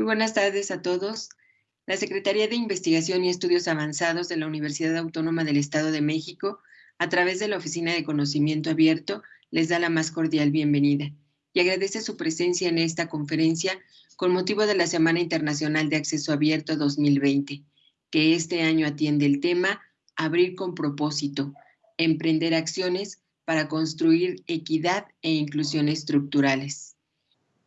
Muy buenas tardes a todos. La Secretaría de Investigación y Estudios Avanzados de la Universidad Autónoma del Estado de México, a través de la Oficina de Conocimiento Abierto, les da la más cordial bienvenida y agradece su presencia en esta conferencia con motivo de la Semana Internacional de Acceso Abierto 2020, que este año atiende el tema Abrir con propósito, emprender acciones para construir equidad e inclusión estructurales.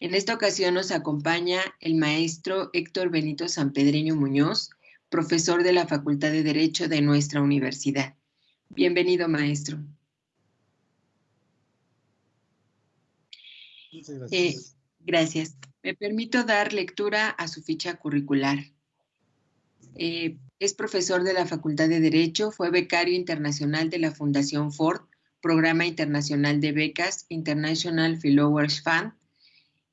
En esta ocasión nos acompaña el maestro Héctor Benito Sanpedreño Muñoz, profesor de la Facultad de Derecho de nuestra universidad. Bienvenido, maestro. Muchas gracias. Eh, gracias. Me permito dar lectura a su ficha curricular. Eh, es profesor de la Facultad de Derecho, fue becario internacional de la Fundación Ford, Programa Internacional de Becas International Fellowers Fund,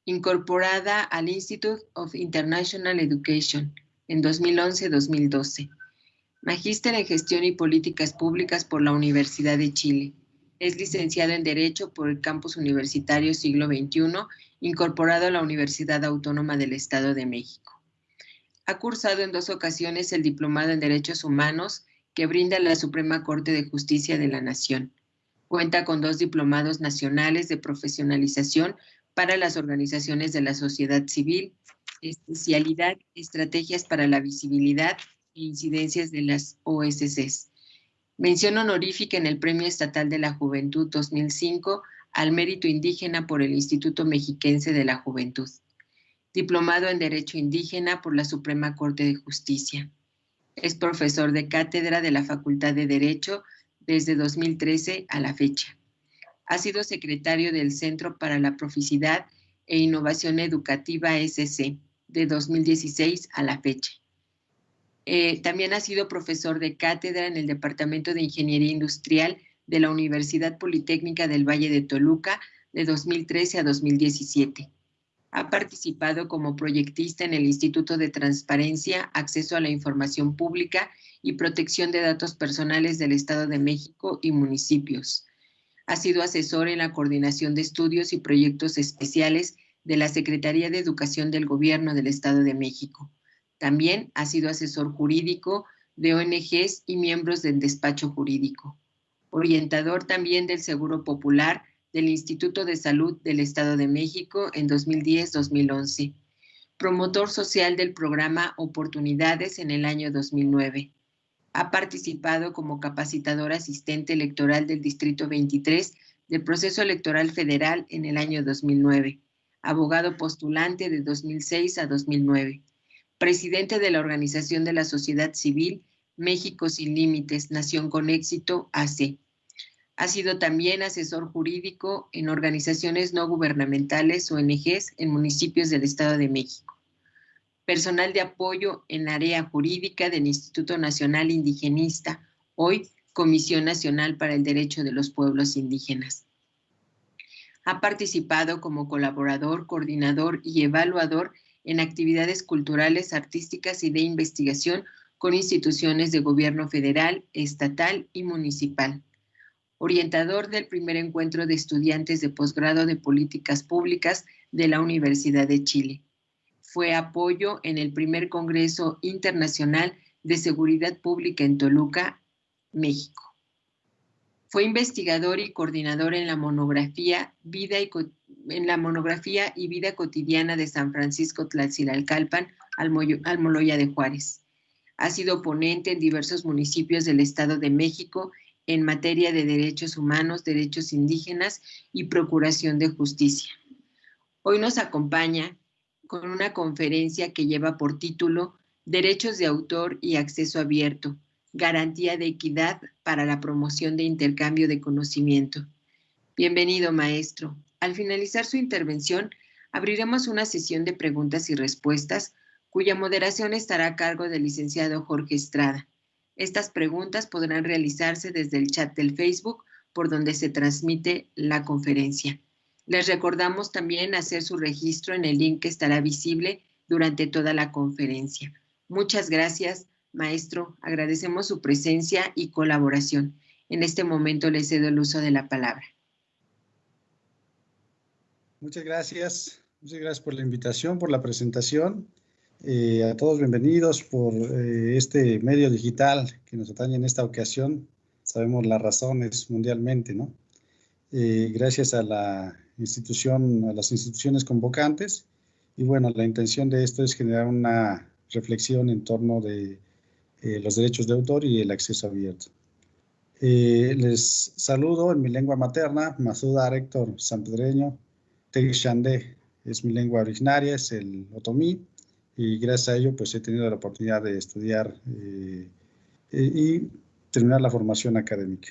incorporada al Institute of International Education en 2011-2012. Magíster en Gestión y Políticas Públicas por la Universidad de Chile. Es licenciado en Derecho por el Campus Universitario Siglo XXI, incorporado a la Universidad Autónoma del Estado de México. Ha cursado en dos ocasiones el Diplomado en Derechos Humanos que brinda la Suprema Corte de Justicia de la Nación. Cuenta con dos diplomados nacionales de profesionalización para las organizaciones de la sociedad civil, especialidad, estrategias para la visibilidad e incidencias de las OSCs. Mención honorífica en el Premio Estatal de la Juventud 2005 al mérito indígena por el Instituto Mexiquense de la Juventud. Diplomado en Derecho Indígena por la Suprema Corte de Justicia. Es profesor de cátedra de la Facultad de Derecho desde 2013 a la fecha. Ha sido secretario del Centro para la Proficidad e Innovación Educativa SC de 2016 a la fecha. Eh, también ha sido profesor de cátedra en el Departamento de Ingeniería Industrial de la Universidad Politécnica del Valle de Toluca de 2013 a 2017. Ha participado como proyectista en el Instituto de Transparencia, Acceso a la Información Pública y Protección de Datos Personales del Estado de México y municipios. Ha sido asesor en la coordinación de estudios y proyectos especiales de la Secretaría de Educación del Gobierno del Estado de México. También ha sido asesor jurídico de ONGs y miembros del despacho jurídico. Orientador también del Seguro Popular del Instituto de Salud del Estado de México en 2010-2011. Promotor social del programa Oportunidades en el año 2009 ha participado como capacitador asistente electoral del Distrito 23 del proceso electoral federal en el año 2009, abogado postulante de 2006 a 2009, presidente de la Organización de la Sociedad Civil México Sin Límites, Nación con Éxito, AC. Ha sido también asesor jurídico en organizaciones no gubernamentales, ONGs, en municipios del Estado de México personal de apoyo en área jurídica del Instituto Nacional Indigenista, hoy Comisión Nacional para el Derecho de los Pueblos Indígenas. Ha participado como colaborador, coordinador y evaluador en actividades culturales, artísticas y de investigación con instituciones de gobierno federal, estatal y municipal. Orientador del primer encuentro de estudiantes de posgrado de políticas públicas de la Universidad de Chile fue apoyo en el primer Congreso Internacional de Seguridad Pública en Toluca, México. Fue investigador y coordinador en la monografía Vida y, en la monografía y Vida Cotidiana de San Francisco Tlaxilalcalpan, Almoloya de Juárez. Ha sido ponente en diversos municipios del Estado de México en materia de derechos humanos, derechos indígenas y procuración de justicia. Hoy nos acompaña con una conferencia que lleva por título Derechos de autor y acceso abierto, garantía de equidad para la promoción de intercambio de conocimiento. Bienvenido, maestro. Al finalizar su intervención, abriremos una sesión de preguntas y respuestas, cuya moderación estará a cargo del licenciado Jorge Estrada. Estas preguntas podrán realizarse desde el chat del Facebook, por donde se transmite la conferencia. Les recordamos también hacer su registro en el link que estará visible durante toda la conferencia. Muchas gracias, maestro. Agradecemos su presencia y colaboración. En este momento le cedo el uso de la palabra. Muchas gracias. Muchas gracias por la invitación, por la presentación. Eh, a todos bienvenidos por eh, este medio digital que nos atañe en esta ocasión. Sabemos las razones mundialmente, ¿no? Eh, gracias a la institución, a las instituciones convocantes. Y bueno, la intención de esto es generar una reflexión en torno de los derechos de autor y el acceso abierto. les saludo en mi lengua materna, Masuda Héctor Sanpedreño, Tegixandé es mi lengua originaria, es el otomí y gracias a ello pues he tenido la oportunidad de estudiar eh, eh, y terminar la formación académica.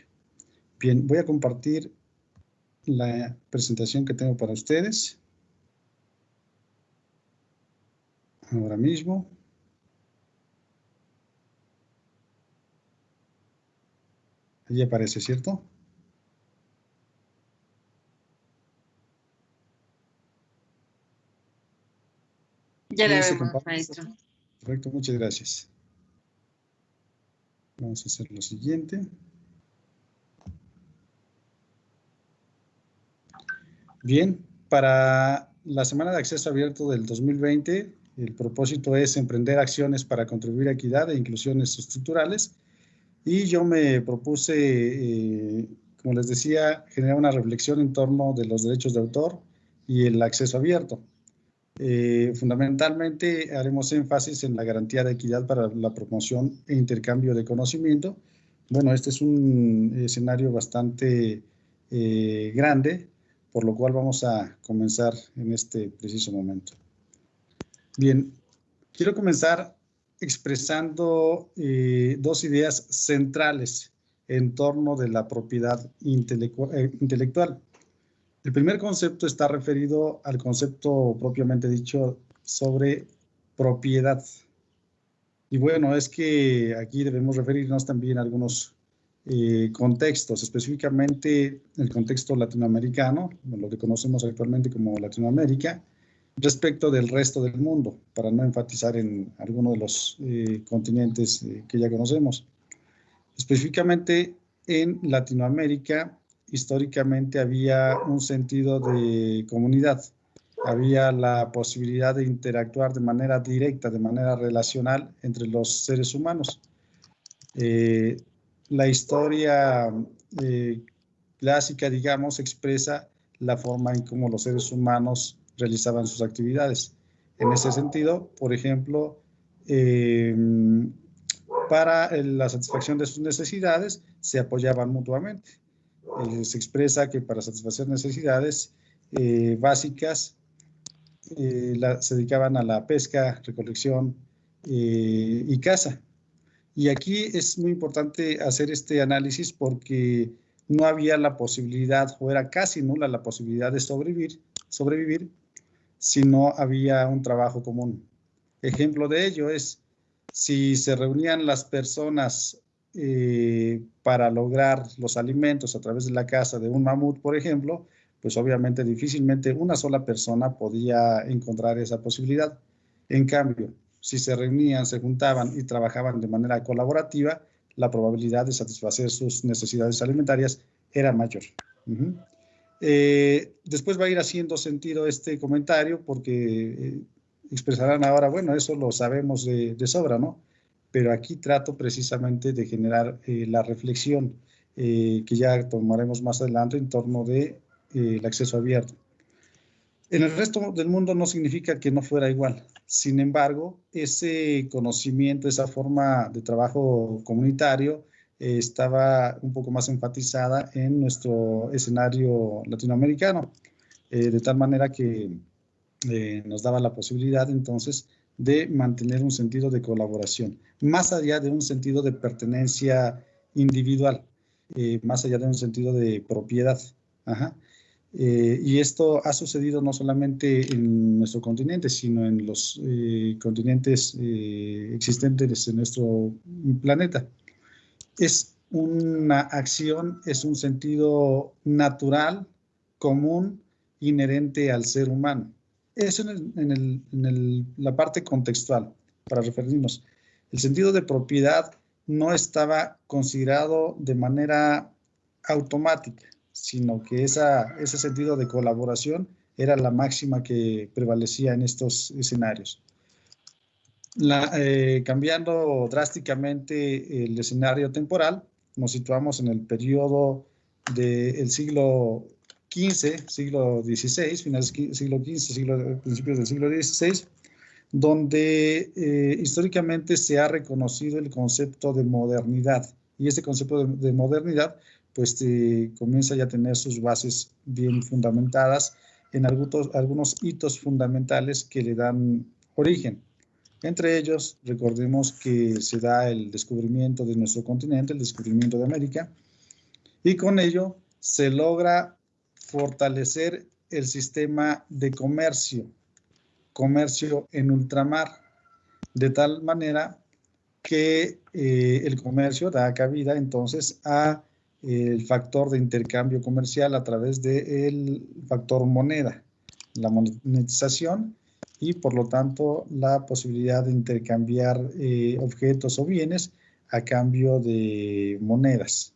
Bien, voy a compartir la presentación que tengo para ustedes. Ahora mismo. Allí aparece, ¿cierto? Ya la vemos, maestro. Correcto, muchas gracias. Vamos a hacer lo siguiente. Bien, para la Semana de Acceso Abierto del 2020, el propósito es emprender acciones para contribuir a equidad e inclusiones estructurales. Y yo me propuse, eh, como les decía, generar una reflexión en torno de los derechos de autor y el acceso abierto. Eh, fundamentalmente haremos énfasis en la garantía de equidad para la promoción e intercambio de conocimiento. Bueno, este es un escenario bastante eh, grande, por lo cual vamos a comenzar en este preciso momento. Bien, quiero comenzar expresando eh, dos ideas centrales en torno de la propiedad intelectual. El primer concepto está referido al concepto propiamente dicho sobre propiedad. Y bueno, es que aquí debemos referirnos también a algunos eh, contextos, específicamente el contexto latinoamericano, lo que conocemos actualmente como Latinoamérica, respecto del resto del mundo, para no enfatizar en alguno de los eh, continentes eh, que ya conocemos. Específicamente en Latinoamérica, históricamente había un sentido de comunidad, había la posibilidad de interactuar de manera directa, de manera relacional entre los seres humanos. Eh, la historia eh, clásica, digamos, expresa la forma en cómo los seres humanos realizaban sus actividades. En ese sentido, por ejemplo, eh, para la satisfacción de sus necesidades se apoyaban mutuamente. Eh, se expresa que para satisfacer necesidades eh, básicas se dedicaban a la pesca, recolección y caza. Y aquí es muy importante hacer este análisis porque no había la posibilidad, o era casi nula la posibilidad de sobrevivir, sobrevivir si no había un trabajo común. Ejemplo de ello es si se reunían las personas eh, para lograr los alimentos a través de la casa de un mamut, por ejemplo, pues obviamente difícilmente una sola persona podía encontrar esa posibilidad. En cambio, si se reunían, se juntaban y trabajaban de manera colaborativa, la probabilidad de satisfacer sus necesidades alimentarias era mayor. Eh, después va a ir haciendo sentido este comentario porque eh, expresarán ahora, bueno, eso lo sabemos de, sobra, ¿no? pero aquí trato precisamente de generar eh, la reflexión que ya tomaremos más adelante en torno de, acceso abierto. En el resto del mundo no significa que no fuera igual. Sin embargo, ese conocimiento, esa forma de trabajo comunitario estaba un poco más enfatizada en nuestro escenario latinoamericano, de tal manera que nos daba la posibilidad entonces de mantener un sentido de colaboración, más allá de un sentido de pertenencia individual, eh, más allá de un sentido de propiedad. Eh, y esto ha sucedido no solamente en nuestro continente, sino en los eh, continentes existentes en nuestro planeta. Es una acción, es un sentido natural, común, inherente al ser humano. Eso en, la parte contextual, para referirnos. El sentido de propiedad no estaba considerado de manera automática, sino que esa, ese sentido de colaboración era la máxima que prevalecía en estos escenarios. eh, cambiando drásticamente el escenario temporal, nos situamos en el periodo del siglo XV, siglo XVI, finales siglo XV, siglo, principios del siglo XVI, donde eh, históricamente se ha reconocido el concepto de modernidad. Y este concepto de, modernidad, pues eh, comienza ya a tener sus bases bien fundamentadas en algunos, algunos hitos fundamentales que le dan origen. Entre ellos, recordemos que se da el descubrimiento de nuestro continente, el descubrimiento de América, y con ello se logra fortalecer el sistema de comercio, comercio en ultramar, de tal manera que eh, el comercio da cabida entonces a el factor de intercambio comercial a través del factor moneda, la monetización y por lo tanto la posibilidad de intercambiar eh, objetos o bienes a cambio de monedas.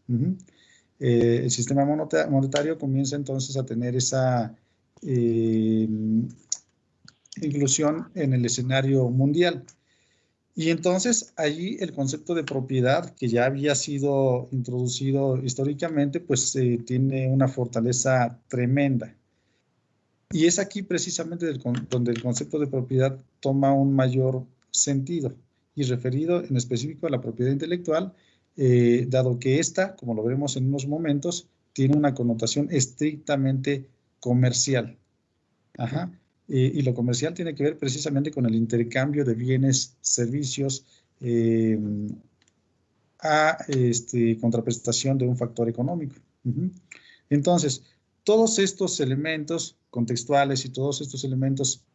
Eh, el sistema monetario comienza entonces a tener esa eh, inclusión en el escenario mundial. Y entonces allí el concepto de propiedad que ya había sido introducido históricamente, pues tiene una fortaleza tremenda. Y es aquí precisamente donde el concepto de propiedad toma un mayor sentido y referido en específico a la propiedad intelectual, eh, dado que esta, como lo veremos en unos momentos, tiene una connotación estrictamente comercial. Ajá. Y lo comercial tiene que ver precisamente con el intercambio de bienes, servicios, eh, a este, contraprestación de un factor económico. Entonces, todos estos elementos contextuales y todos estos elementos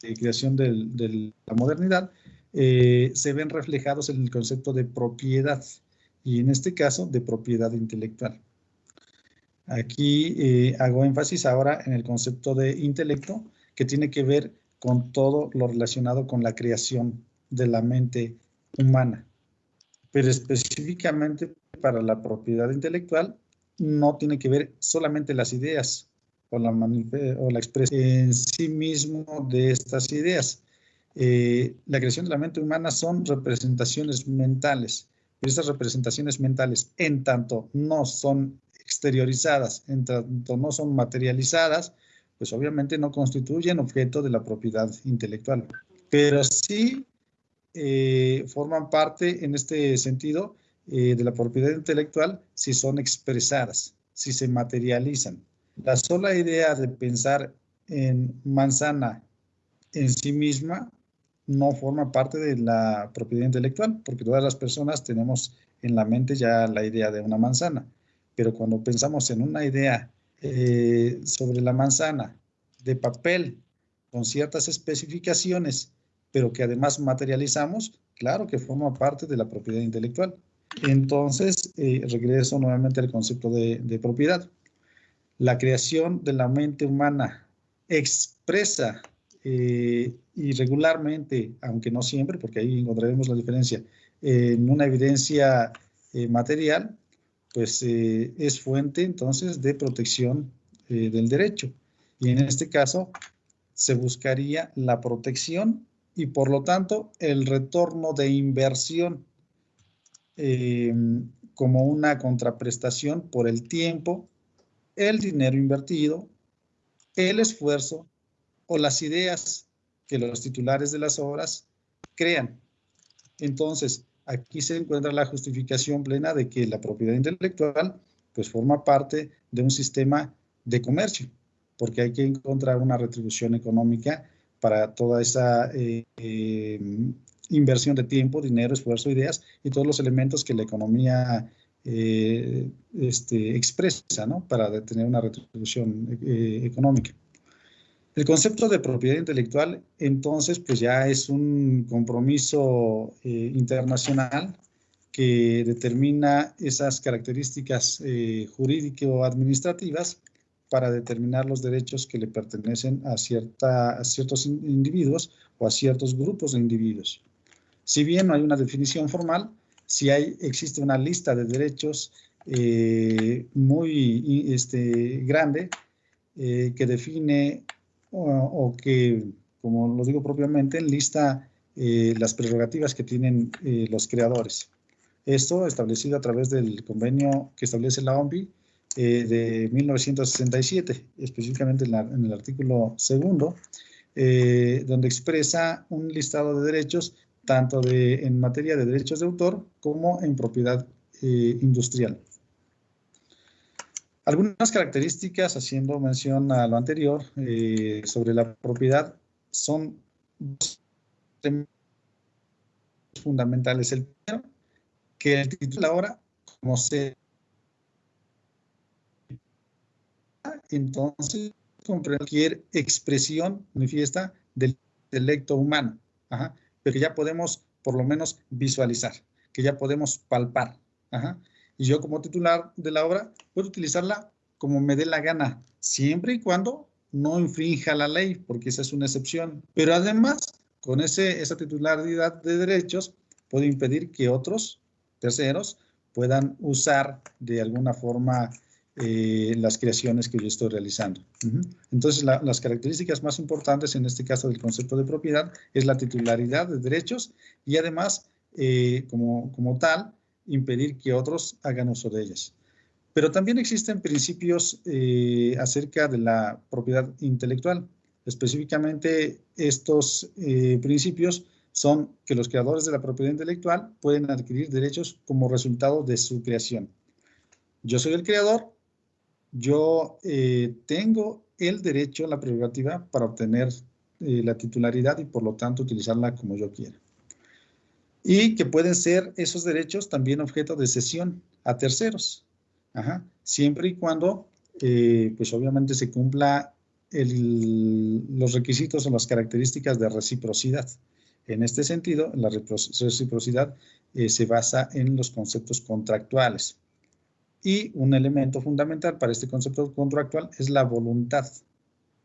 de creación de la modernidad eh, se ven reflejados en el concepto de propiedad y en este caso de propiedad intelectual. Aquí eh, hago énfasis ahora en el concepto de intelecto que tiene que ver con todo lo relacionado con la creación de la mente humana. Pero específicamente para la propiedad intelectual no tiene que ver solamente las ideas o la, expresión en sí mismo de estas ideas. Eh, la creación de la mente humana son representaciones mentales, pero estas representaciones mentales, en tanto no son exteriorizadas, en tanto no son materializadas, pues obviamente no constituyen objeto de la propiedad intelectual, pero sí eh, forman parte en este sentido eh, de la propiedad intelectual si son expresadas, si se materializan. La sola idea de pensar en manzana en sí misma no forma parte de la propiedad intelectual, porque todas las personas tenemos en la mente ya la idea de una manzana, pero cuando pensamos en una idea eh, sobre la manzana de papel con ciertas especificaciones, pero que además materializamos, claro que forma parte de la propiedad intelectual. Entonces, eh, regreso nuevamente al concepto de, propiedad. La creación de la mente humana expresa eh, irregularmente, aunque no siempre, porque ahí encontraremos la diferencia, en una evidencia material, pues es fuente entonces de protección del derecho. Y en este caso se buscaría la protección y por lo tanto el retorno de inversión eh, como una contraprestación por el tiempo, el dinero invertido, el esfuerzo o las ideas que los titulares de las obras crean. Entonces, aquí se encuentra la justificación plena de que la propiedad intelectual pues forma parte de un sistema de comercio, porque hay que encontrar una retribución económica para toda esa eh, eh, inversión de tiempo, dinero, esfuerzo, ideas y todos los elementos que la economía eh, este, expresa ¿no? para tener una retribución eh, económica. El concepto de propiedad intelectual, entonces, pues ya es un compromiso eh, internacional que determina esas características jurídico-administrativas para determinar los derechos que le pertenecen a, cierta, a ciertos individuos o a ciertos grupos de individuos. Si bien no hay una definición formal, si hay, existe una lista de derechos eh, muy este, grande eh, que define o, que, como lo digo propiamente, lista las prerrogativas que tienen los creadores. Esto establecido a través del convenio que establece la OMPI de 1967, específicamente en, el artículo segundo, donde expresa un listado de derechos tanto de, en materia de derechos de autor como en propiedad industrial. Algunas características, haciendo mención a lo anterior, eh, sobre la propiedad, son fundamentales. El primero, que el título de la obra, como se... Entonces, cualquier expresión manifiesta del intelecto humano, pero que ya podemos por lo menos visualizar, que ya podemos palpar. Ajá y yo como titular de la obra puedo utilizarla como me dé la gana, siempre y cuando no infrinja la ley, porque esa es una excepción. Pero además, con ese, esa titularidad de derechos, puedo impedir que otros terceros puedan usar de alguna forma eh, las creaciones que yo estoy realizando. Entonces, las características más importantes en este caso del concepto de propiedad es la titularidad de derechos y además, eh, como, como tal, impedir que otros hagan uso de ellas. Pero también existen principios eh, acerca de la propiedad intelectual. Específicamente, estos eh, principios son que los creadores de la propiedad intelectual pueden adquirir derechos como resultado de su creación. Yo soy el creador, yo eh, tengo el derecho, la prerrogativa para obtener la titularidad y por lo tanto utilizarla como yo quiera y que pueden ser esos derechos también objeto de cesión a terceros, siempre y cuando, eh, pues obviamente se cumpla los requisitos o las características de reciprocidad. En este sentido, la reciprocidad eh, se basa en los conceptos contractuales. Y un elemento fundamental para este concepto contractual es la voluntad.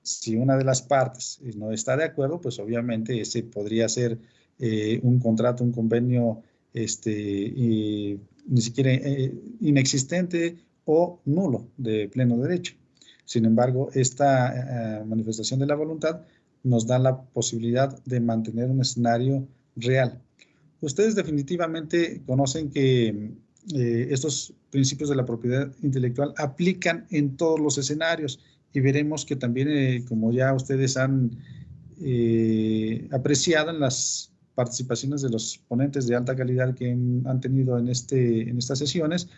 Si una de las partes no está de acuerdo, pues obviamente ese podría ser eh, un contrato, un convenio este, ni siquiera eh, inexistente o nulo de pleno derecho. Sin embargo, esta eh, manifestación de la voluntad nos da la posibilidad de mantener un escenario real. Ustedes definitivamente conocen que estos principios de la propiedad intelectual aplican en todos los escenarios y veremos que también, como ya ustedes han apreciado en las participaciones de los ponentes de alta calidad que han tenido en, este, en estas sesiones,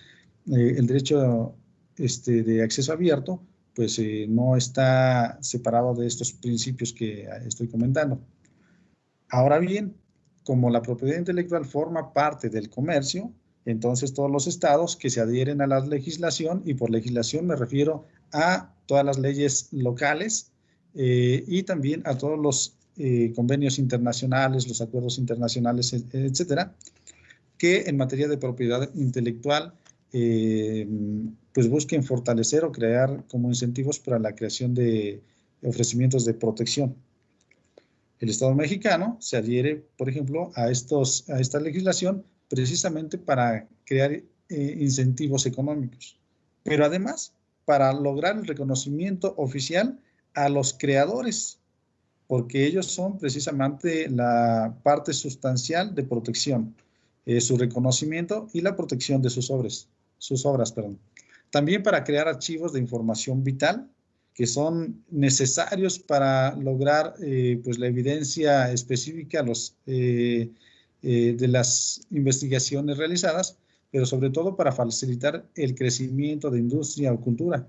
eh, el derecho este, de acceso abierto, pues eh, no está separado de estos principios que estoy comentando. Ahora bien, como la propiedad intelectual forma parte del comercio, entonces todos los estados que se adhieren a la legislación, y por legislación me refiero a todas las leyes locales eh, y también a todos los eh, convenios internacionales, los acuerdos internacionales, etcétera, que en materia de propiedad intelectual eh, pues busquen fortalecer o crear como incentivos para la creación de ofrecimientos de protección. El Estado mexicano se adhiere, por ejemplo, a, estos, a esta legislación precisamente para crear eh, incentivos económicos, pero además para lograr el reconocimiento oficial a los creadores porque ellos son precisamente la parte sustancial de protección, eh, su reconocimiento y la protección de sus obras, sus obras, perdón. También para crear archivos de información vital que son necesarios para lograr eh, pues la evidencia específica los, eh, de las investigaciones realizadas, pero sobre todo para facilitar el crecimiento de industria o cultura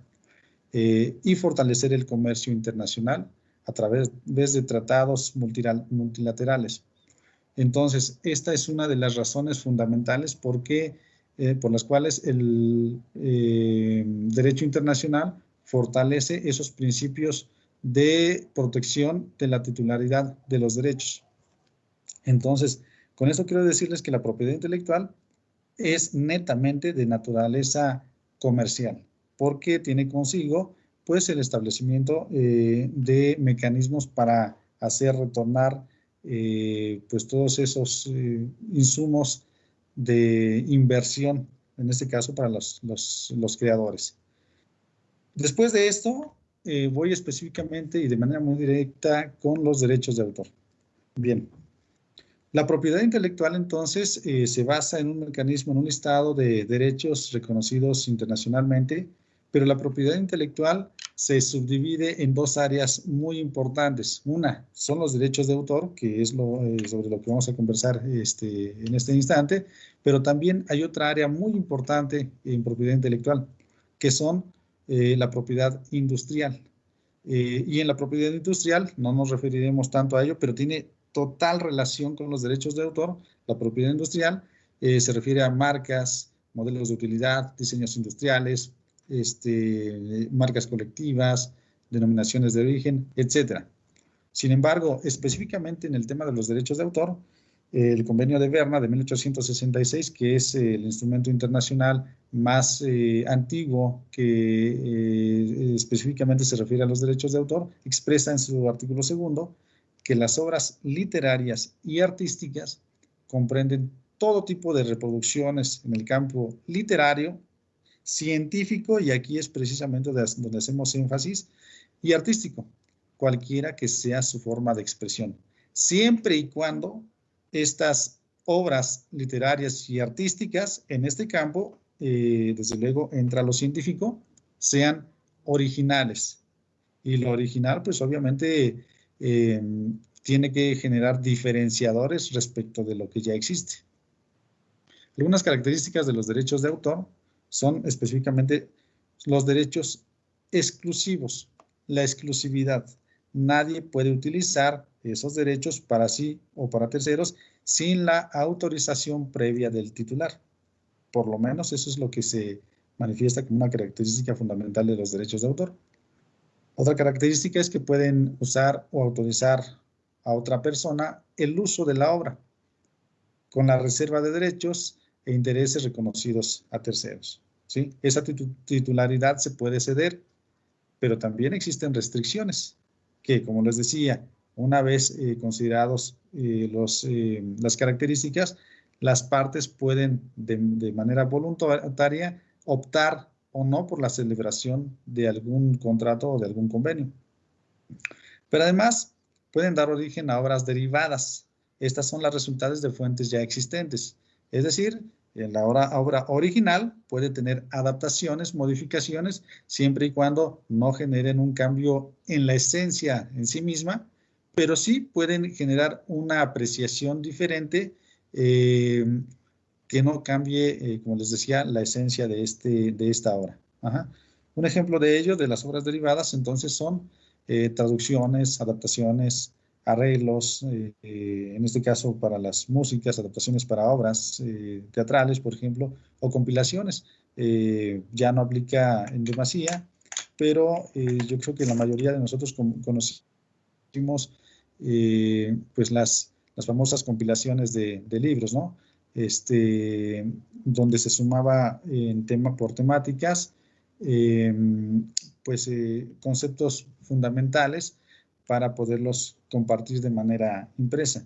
y fortalecer el comercio internacional a través de tratados multilaterales. Entonces, esta es una de las razones fundamentales porque, eh, por las cuales el eh, derecho internacional fortalece esos principios de protección de la titularidad de los derechos. Entonces, con esto quiero decirles que la propiedad intelectual es netamente de naturaleza comercial, porque tiene consigo pues el establecimiento eh, de mecanismos para hacer retornar eh, pues todos esos eh, insumos de inversión, en este caso para los, los creadores. Después de esto, voy específicamente y de manera muy directa con los derechos de autor. Bien, La propiedad intelectual entonces se basa en un mecanismo, en un listado de derechos reconocidos internacionalmente, pero la propiedad intelectual se subdivide en dos áreas muy importantes. Una son los derechos de autor, que es lo, eh, sobre lo que vamos a conversar este, en este instante, pero también hay otra área muy importante en propiedad intelectual, que son eh, la propiedad industrial. y en la propiedad industrial no nos referiremos tanto a ello, pero tiene total relación con los derechos de autor, la propiedad industrial, eh, se refiere a marcas, modelos de utilidad, diseños industriales, este, marcas colectivas, denominaciones de origen, etc. Sin embargo, específicamente en el tema de los derechos de autor, el convenio de Berna de 1866, que es el instrumento internacional más eh, antiguo que eh, específicamente se refiere a los derechos de autor, expresa en su artículo segundo que las obras literarias y artísticas comprenden todo tipo de reproducciones en el campo literario, científico, y aquí es precisamente donde hacemos énfasis, y artístico, cualquiera que sea su forma de expresión, siempre y cuando estas obras literarias y artísticas en este campo, eh, desde luego entra lo científico, sean originales. Y lo original, pues obviamente eh, tiene que generar diferenciadores respecto de lo que ya existe. Algunas características de los derechos de autor son específicamente los derechos exclusivos, la exclusividad. Nadie puede utilizar esos derechos para sí o para terceros sin la autorización previa del titular. Por lo menos eso es lo que se manifiesta como una característica fundamental de los derechos de autor. Otra característica es que pueden usar o autorizar a otra persona el uso de la obra con la reserva de derechos e intereses reconocidos a terceros. ¿Sí? Esa titularidad se puede ceder, pero también existen restricciones que, como les decía, una vez eh, considerados eh, los, eh, las características, las partes pueden de, de manera voluntaria optar o no por la celebración de algún contrato o de algún convenio. Pero además pueden dar origen a obras derivadas. Estas son las resultados de fuentes ya existentes. Es decir, la obra, obra original puede tener adaptaciones, modificaciones, siempre y cuando no generen un cambio en la esencia en sí misma, pero sí pueden generar una apreciación diferente eh, que no cambie, eh, como les decía, la esencia de, este, de esta obra. Un ejemplo de ello, de las obras derivadas, entonces son eh, traducciones, adaptaciones, arreglos, eh, en este caso para las músicas, adaptaciones para obras teatrales, por ejemplo, o compilaciones. ya no aplica en demasía, pero yo creo que la mayoría de nosotros conocimos pues las, las famosas compilaciones de, de libros, ¿no? este, donde se sumaba en tema por temáticas, em, pues eh, conceptos fundamentales para poderlos compartir de manera impresa.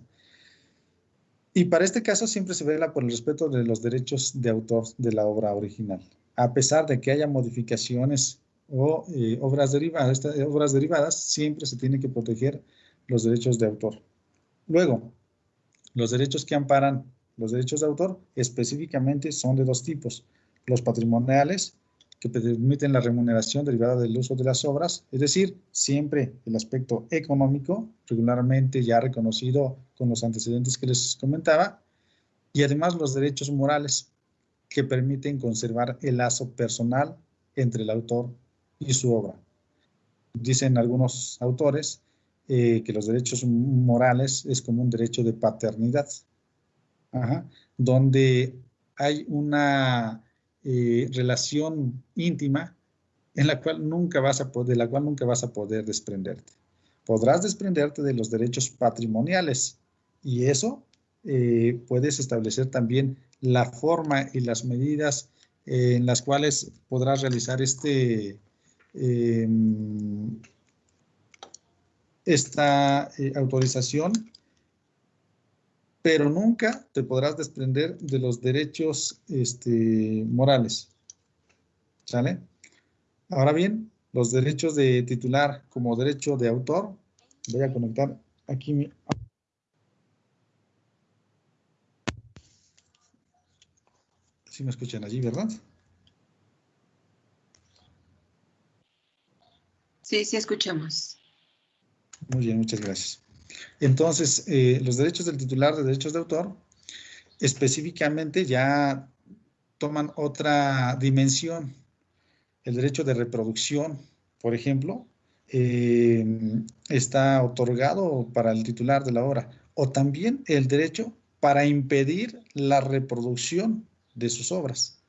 Y para este caso siempre se vela por el respeto de los derechos de autor de la obra original, a pesar de que haya modificaciones o eh, obras, derivadas, obras derivadas, siempre se tiene que proteger los derechos de autor. Luego, los derechos que amparan los derechos de autor específicamente son de dos tipos. Los patrimoniales, que permiten la remuneración derivada del uso de las obras, es decir, siempre el aspecto económico, regularmente ya reconocido con los antecedentes que les comentaba, y además los derechos morales, que permiten conservar el lazo personal entre el autor y su obra. Dicen algunos autores eh, que los derechos morales es como un derecho de paternidad, donde hay una eh, relación íntima en la cual nunca vas a poder, de la cual nunca vas a poder desprenderte. Podrás desprenderte de los derechos patrimoniales y eso eh, puedes establecer también la forma y las medidas eh, en las cuales podrás realizar este, em, esta autorización pero nunca te podrás desprender de los derechos este, morales. ¿Sale? Ahora bien, los derechos de titular como derecho de autor, voy a conectar aquí mi... Si ¿Sí me escuchan allí, ¿verdad? Sí, sí escuchamos. Muy bien, muchas gracias. Entonces, eh, los derechos del titular de derechos de autor específicamente ya toman otra dimensión. El derecho de reproducción, por ejemplo, eh, está otorgado para el titular de la obra. O también el derecho para impedir la reproducción de sus obras.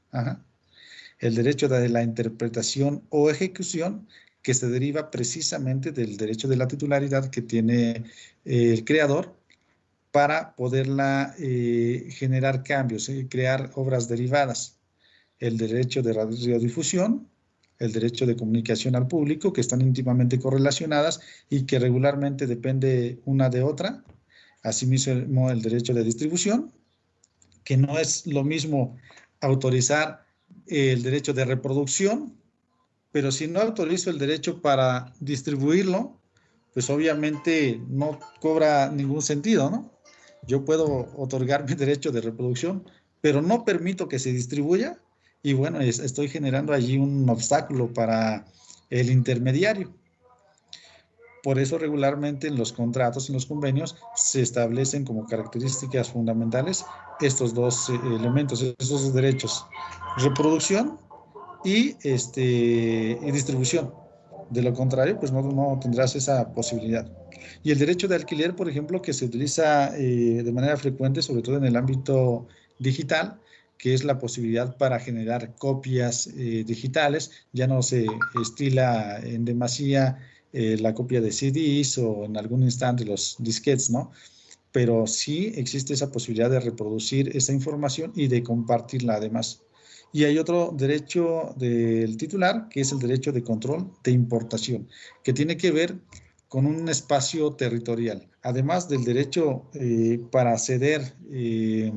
El derecho de la interpretación o ejecución que se deriva precisamente del derecho de la titularidad que tiene eh, el creador para poderla eh, generar cambios, y crear obras derivadas. El derecho de radiodifusión, el derecho de comunicación al público, que están íntimamente correlacionadas y que regularmente depende una de otra. Asimismo, el derecho de distribución, que no es lo mismo autorizar el derecho de reproducción, pero si no autorizo el derecho para distribuirlo, pues obviamente no cobra ningún sentido, ¿no? Yo puedo otorgar mi derecho de reproducción, pero no permito que se distribuya y bueno, estoy generando allí un obstáculo para el intermediario. Por eso regularmente en los contratos, en los convenios, se establecen como características fundamentales estos dos eh, elementos, estos dos derechos, reproducción y, este, y distribución. De lo contrario, pues no, tendrás esa posibilidad. Y el derecho de alquiler, por ejemplo, que se utiliza eh, de manera frecuente, sobre todo en el ámbito digital, que es la posibilidad para generar copias eh, digitales. Ya no se estila en demasía eh, la copia de CDs o en algún instante los disquetes, ¿no? Pero sí existe esa posibilidad de reproducir esa información y de compartirla además. Y hay otro derecho del titular, que es el derecho de control de importación, que tiene que ver con un espacio territorial. Además del derecho eh, para ceder eh,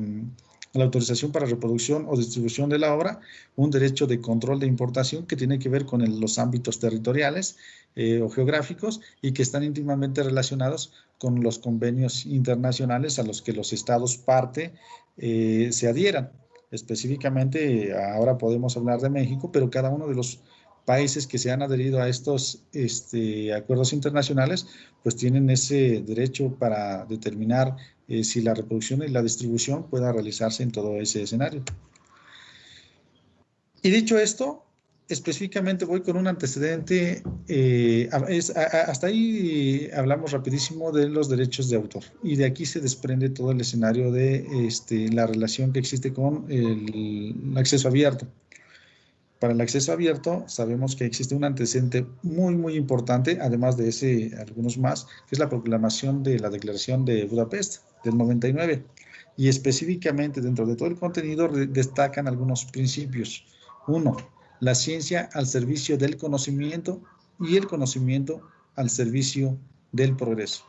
la autorización para reproducción o distribución de la obra, un derecho de control de importación que tiene que ver con los ámbitos territoriales eh, o geográficos y que están íntimamente relacionados con los convenios internacionales a los que los estados parte se adhieran. Específicamente, ahora podemos hablar de México, pero cada uno de los países que se han adherido a estos este, acuerdos internacionales, pues tienen ese derecho para determinar eh, si la reproducción y la distribución pueda realizarse en todo ese escenario. Y dicho esto, específicamente voy con un antecedente, eh, hasta ahí hablamos rapidísimo de los derechos de autor y de aquí se desprende todo el escenario de este, la relación que existe con el, acceso abierto. Para el acceso abierto sabemos que existe un antecedente muy, muy importante, además de ese, algunos más, que es la proclamación de la Declaración de Budapest del 99. Y específicamente dentro de todo el contenido destacan algunos principios. Uno, la ciencia al servicio del conocimiento y el conocimiento al servicio del progreso.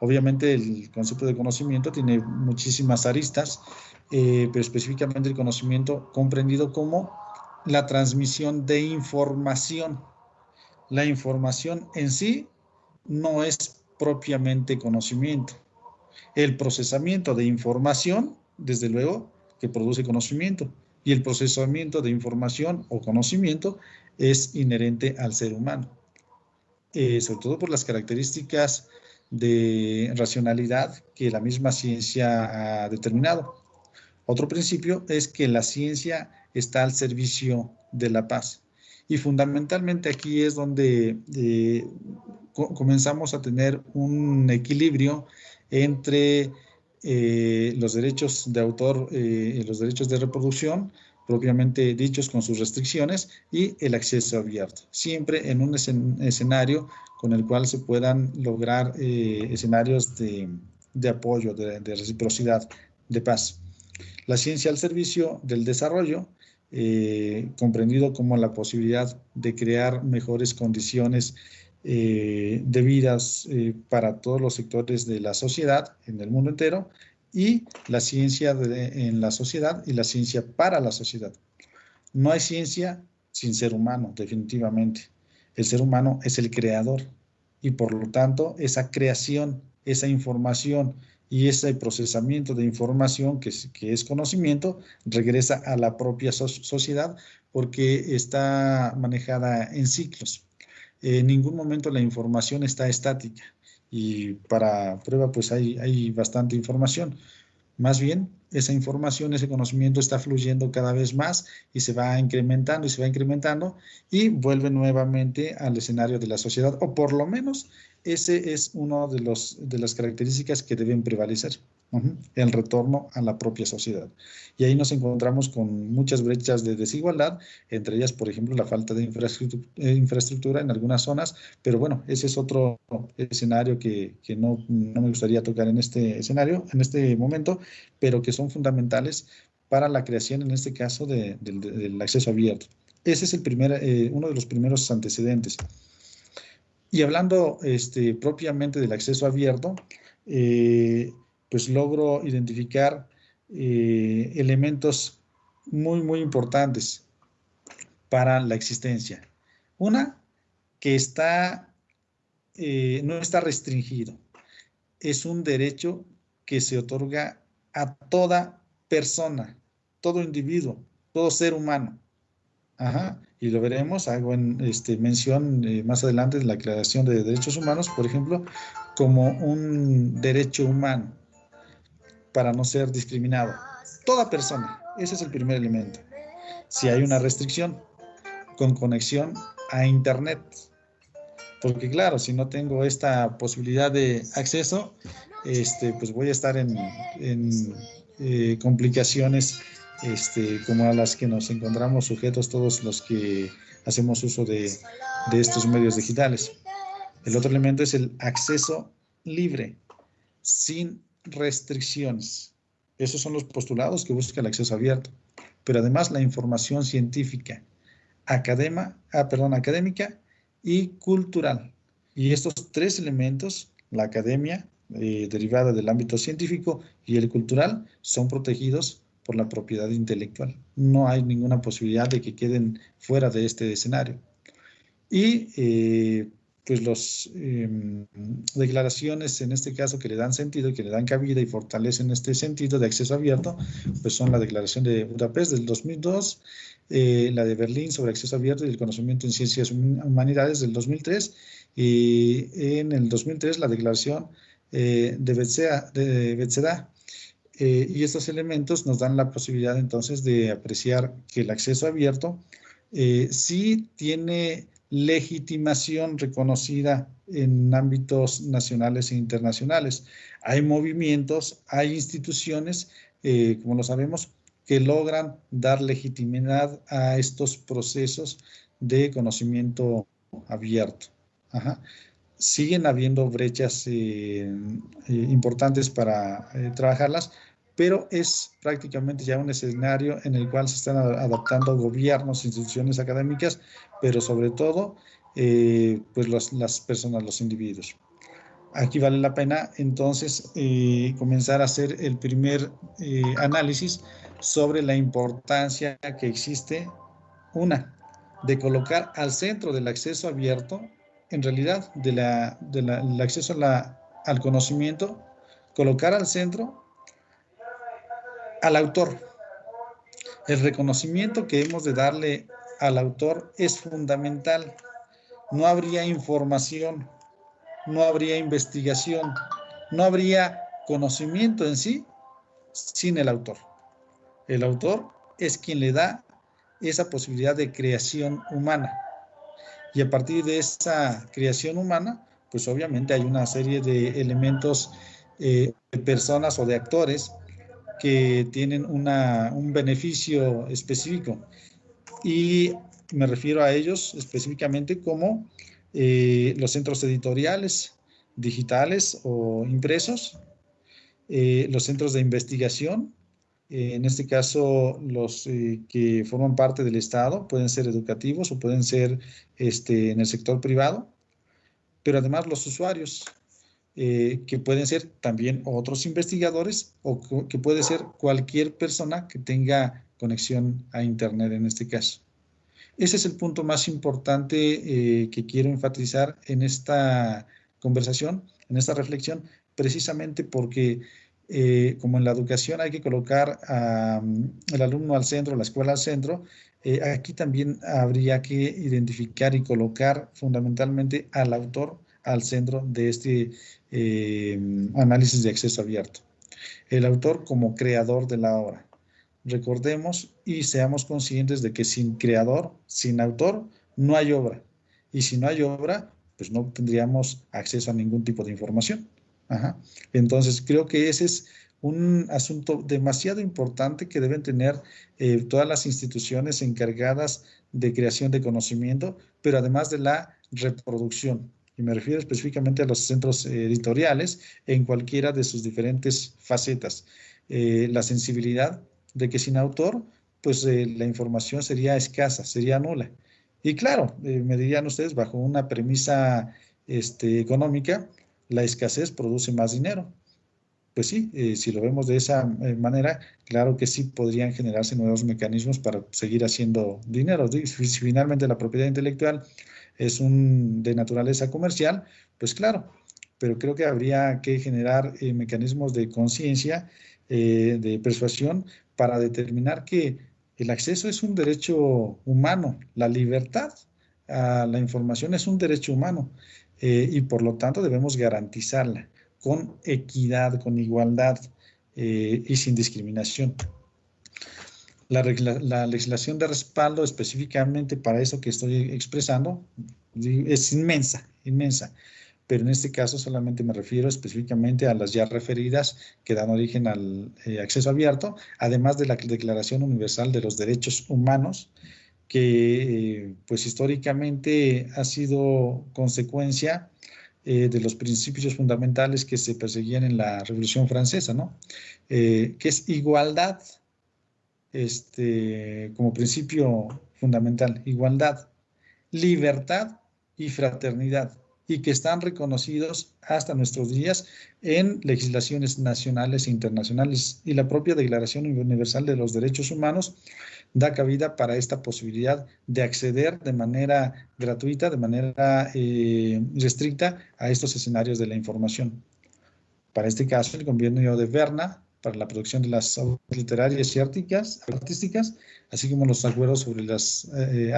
Obviamente el concepto de conocimiento tiene muchísimas aristas, eh, pero específicamente el conocimiento comprendido como la transmisión de información. La información en sí no es propiamente conocimiento. El procesamiento de información, desde luego, que produce conocimiento y el procesamiento de información o conocimiento es inherente al ser humano, eh, sobre todo por las características de racionalidad que la misma ciencia ha determinado. Otro principio es que la ciencia está al servicio de la paz. Y fundamentalmente aquí es donde eh, comenzamos a tener un equilibrio entre eh, los derechos de autor eh, los derechos de reproducción, propiamente dichos con sus restricciones, y el acceso abierto, siempre en un escenario con el cual se puedan lograr eh, escenarios de, apoyo, de, reciprocidad, de paz. La ciencia al servicio del desarrollo, comprendido como la posibilidad de crear mejores condiciones eh, debidas eh, para todos los sectores de la sociedad en el mundo entero y la ciencia en la sociedad y la ciencia para la sociedad. No hay ciencia sin ser humano, definitivamente. El ser humano es el creador y por lo tanto esa creación, esa información y ese procesamiento de información que es, que es conocimiento regresa a la propia sociedad porque está manejada en ciclos. En ningún momento la información está estática y para prueba pues hay, hay bastante información. Más bien, esa información, ese conocimiento está fluyendo cada vez más y se va incrementando y se va incrementando y vuelve nuevamente al escenario de la sociedad, o por lo menos ese es uno de, los, de las características que deben prevalecer el retorno a la propia sociedad. Y ahí nos encontramos con muchas brechas de desigualdad, entre ellas, por ejemplo, la falta de eh, infraestructura, en algunas zonas, pero bueno, ese es otro escenario que, no, me gustaría tocar en este escenario, en este momento, pero que son fundamentales para la creación, en este caso, del acceso abierto. Ese es el primer, eh, uno de los primeros antecedentes. Y hablando este, propiamente del acceso abierto, eh, pues logro identificar eh, elementos muy, muy importantes para la existencia. Una, que está, eh, no está restringido. Es un derecho que se otorga a toda persona, todo individuo, todo ser humano. Ajá, y lo veremos, hago en, este, mención eh, más adelante de la Declaración de Derechos Humanos, por ejemplo, como un derecho humano para no ser discriminado. Toda persona, ese es el primer elemento. Si hay una restricción con conexión a Internet, porque claro, si no tengo esta posibilidad de acceso, este, pues voy a estar en, eh, complicaciones este, como a las que nos encontramos sujetos todos los que hacemos uso de, de estos medios digitales. El otro elemento es el acceso libre, sin restricciones. Esos son los postulados que busca el acceso abierto. Pero además la información científica, academa, ah, perdón, académica y cultural. Y estos tres elementos, la academia, eh, derivada del ámbito científico, y el cultural, son protegidos por la propiedad intelectual. No hay ninguna posibilidad de que queden fuera de este escenario. Y eh, pues las em, declaraciones en este caso que le dan sentido, que le dan cabida y fortalecen este sentido de acceso abierto, pues son la declaración de Budapest del 2002, eh, la de Berlín sobre acceso abierto y el conocimiento en ciencias humanidades del 2003 y en el 2003 la declaración eh, de Betzeda, de eh, y estos elementos nos dan la posibilidad entonces de apreciar que el acceso abierto sí tiene legitimación reconocida en ámbitos nacionales e internacionales. Hay movimientos, hay instituciones, eh, como lo sabemos, que logran dar legitimidad a estos procesos de conocimiento abierto. Siguen habiendo brechas eh, eh, importantes para trabajarlas, pero es prácticamente ya un escenario en el cual se están adaptando gobiernos, instituciones académicas, pero sobre todo eh, pues las personas, los individuos. Aquí vale la pena entonces eh, comenzar a hacer el primer eh, análisis sobre la importancia que existe, una, de colocar al centro del acceso abierto, en realidad del de acceso al conocimiento, colocar al centro al autor. El reconocimiento que hemos de darle al autor es fundamental. No habría información, no habría investigación, no habría conocimiento en sí sin el autor. El autor es quien le da esa posibilidad de creación humana. Y a partir de esa creación humana, pues obviamente hay una serie de elementos eh, de personas o de actores que tienen un beneficio específico. Y me refiero a ellos específicamente como eh, los centros editoriales, digitales o impresos, eh, los centros de investigación, eh, en este caso los que forman parte del Estado, pueden ser educativos o pueden ser este, en el sector privado, pero además los usuarios, eh, que pueden ser también otros investigadores o que puede ser cualquier persona que tenga conexión a Internet en este caso. Ese es el punto más importante eh, que quiero enfatizar en esta conversación, en esta reflexión, precisamente porque eh, como en la educación hay que colocar al alumno al centro, la escuela al centro, aquí también habría que identificar y colocar fundamentalmente al autor al centro de este eh, análisis de acceso abierto. El autor como creador de la obra. Recordemos y seamos conscientes de que sin creador, sin autor, no hay obra. Y si no hay obra, pues no tendríamos acceso a ningún tipo de información. Entonces, creo que ese es un asunto demasiado importante que deben tener eh, todas las instituciones encargadas de creación de conocimiento, pero además de la reproducción. Y me refiero específicamente a los centros editoriales en cualquiera de sus diferentes facetas. Eh, la sensibilidad de que sin autor, pues eh, la información sería escasa, sería nula. Y claro, me dirían ustedes, bajo una premisa este, económica, la escasez produce más dinero. Pues sí, eh, si lo vemos de esa eh, manera, claro que sí podrían generarse nuevos mecanismos para seguir haciendo dinero. Si finalmente la propiedad intelectual es un, de naturaleza comercial, pues claro, pero creo que habría que generar eh, mecanismos de conciencia, de persuasión, para determinar que el acceso es un derecho humano, la libertad a la información es un derecho humano. Y por lo tanto debemos garantizarla con equidad, con igualdad eh, y sin discriminación. La, legislación de respaldo específicamente para eso que estoy expresando es inmensa, inmensa, pero en este caso solamente me refiero específicamente a las ya referidas que dan origen al eh, acceso abierto, además de la Declaración Universal de los Derechos Humanos, que pues históricamente ha sido consecuencia eh, de los principios fundamentales que se perseguían en la Revolución Francesa, ¿no? Eh, que es igualdad este, como principio fundamental, igualdad, libertad y fraternidad, y que están reconocidos hasta nuestros días en legislaciones nacionales e internacionales y la propia Declaración Universal de los Derechos Humanos da cabida para esta posibilidad de acceder de manera gratuita, de manera eh, restricta a estos escenarios de la información. Para este caso, el convenio de Berna para la producción de las obras literarias y artísticas, así como los acuerdos sobre las eh,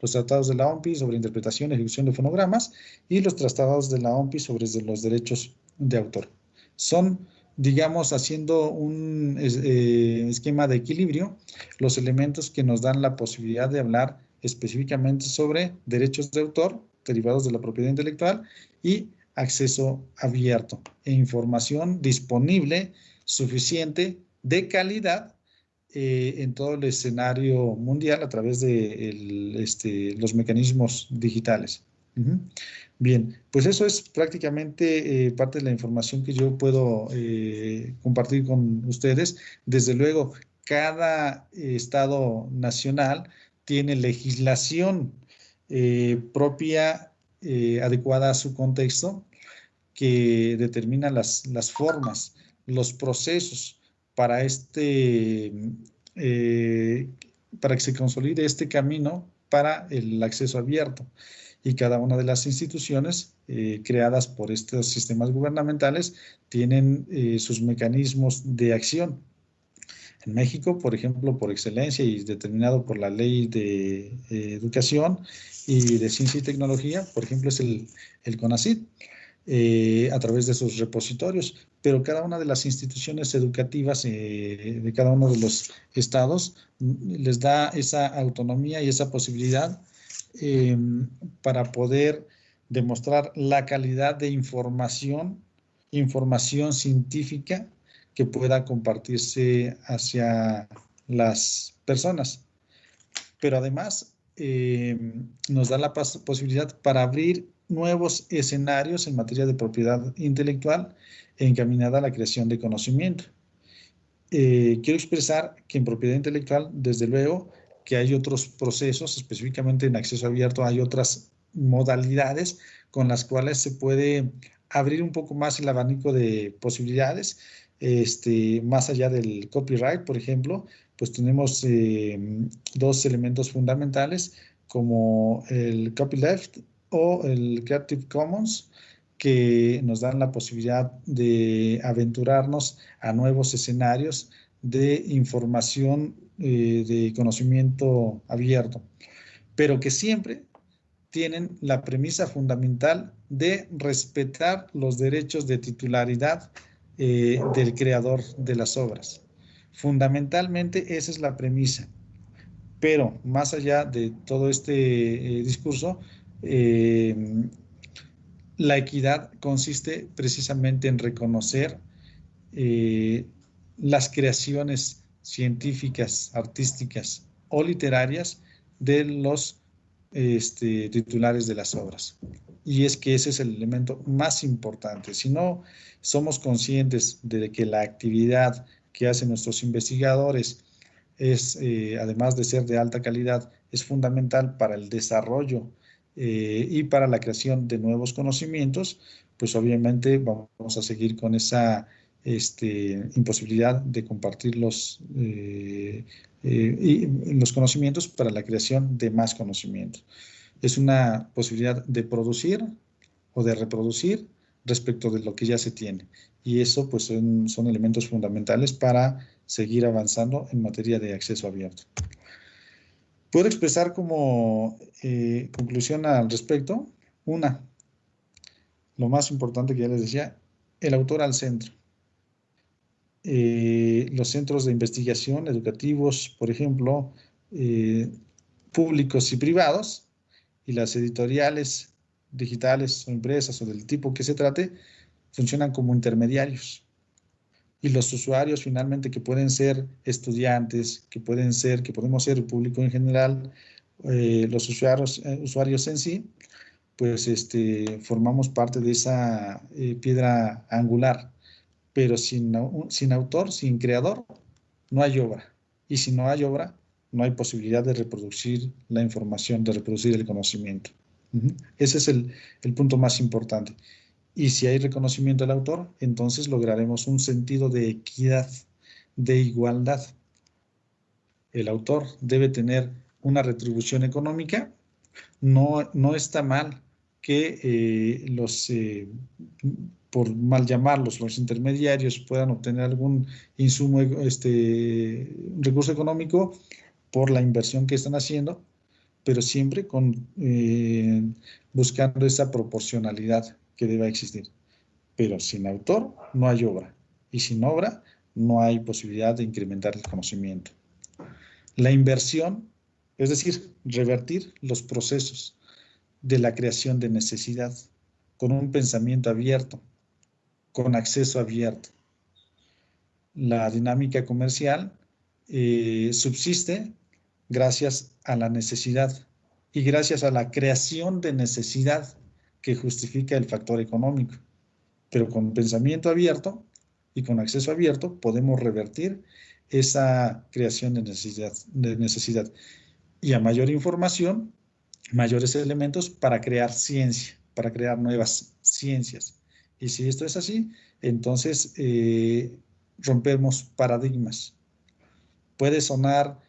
los tratados de la OMPI sobre interpretación y ejecución de fonogramas y los tratados de la OMPI sobre los derechos de autor. Son digamos, haciendo un eh, esquema de equilibrio, los elementos que nos dan la posibilidad de hablar específicamente sobre derechos de autor derivados de la propiedad intelectual y acceso abierto e información disponible suficiente de calidad eh, en todo el escenario mundial a través de este, los mecanismos digitales. Bien, pues eso es prácticamente eh, parte de la información que yo puedo eh, compartir con ustedes. Desde luego, cada estado nacional tiene legislación eh, propia adecuada a su contexto que determina las, las formas, los procesos para este, para que se consolide este camino para el acceso abierto y cada una de las instituciones eh, creadas por estos sistemas gubernamentales tienen eh, sus mecanismos de acción. En México, por ejemplo, por excelencia y determinado por la ley de eh, educación y de ciencia y tecnología, por ejemplo, es el, el CONACYT, a través de sus repositorios, pero cada una de las instituciones educativas de cada uno de los estados mm, les da esa autonomía y esa posibilidad Em, para poder demostrar la calidad de información, información científica que pueda compartirse hacia las personas. Pero además em, nos da la posibilidad para abrir nuevos escenarios en materia de propiedad intelectual encaminada a la creación de conocimiento. Eh, quiero expresar que en propiedad intelectual, desde luego, que hay otros procesos, específicamente en acceso abierto hay otras modalidades con las cuales se puede abrir un poco más el abanico de posibilidades, este, más allá del copyright, por ejemplo, pues tenemos eh, dos elementos fundamentales como el copyleft o el Creative Commons, que nos dan la posibilidad de aventurarnos a nuevos escenarios de información, eh, de conocimiento abierto, pero que siempre tienen la premisa fundamental de respetar los derechos de titularidad eh, del creador de las obras. Fundamentalmente esa es la premisa. Pero más allá de todo este eh, discurso, la equidad consiste precisamente en reconocer las creaciones científicas, artísticas o literarias de los este, titulares de las obras. Y es que ese es el elemento más importante. Si no somos conscientes de que la actividad que hacen nuestros investigadores es, eh, además de ser de alta calidad, es fundamental para el desarrollo eh, y para la creación de nuevos conocimientos, pues obviamente vamos a seguir con esa este, imposibilidad de compartir los, eh, los conocimientos para la creación de más conocimientos. Es una posibilidad de producir o de reproducir respecto de lo que ya se tiene. Y eso pues son, elementos fundamentales para seguir avanzando en materia de acceso abierto. Puedo expresar como eh, conclusión al respecto, una, lo más importante que ya les decía, el autor al centro. Eh, los centros de investigación educativos, por ejemplo, eh, públicos y privados, y las editoriales digitales o empresas o del tipo que se trate, funcionan como intermediarios. Y los usuarios finalmente que pueden ser estudiantes, que pueden ser, que podemos ser el público en general, eh, los usuarios, usuarios en sí, pues este, formamos parte de esa piedra angular. Pero sin, sin autor, sin creador, no hay obra. Y si no hay obra, no hay posibilidad de reproducir la información, de reproducir el conocimiento. Ese es el, punto más importante. Y si hay reconocimiento del autor, entonces lograremos un sentido de equidad, de igualdad. El autor debe tener una retribución económica. No, no está mal que eh, los, eh, por mal llamarlos, los intermediarios puedan obtener algún insumo, este, recurso económico por la inversión que están haciendo, pero siempre con, eh, buscando esa proporcionalidad que deba existir. Pero sin autor no hay obra y sin obra no hay posibilidad de incrementar el conocimiento. La inversión, es decir, revertir los procesos de la creación de necesidad con un pensamiento abierto, con acceso abierto. La dinámica comercial eh, subsiste gracias a la necesidad y gracias a la creación de necesidad que justifica el factor económico. Pero con pensamiento abierto y con acceso abierto podemos revertir esa creación de necesidad, de necesidad. Y a mayor información, mayores elementos para crear ciencia, para crear nuevas ciencias. Y si esto es así, entonces eh, rompemos paradigmas. Puede sonar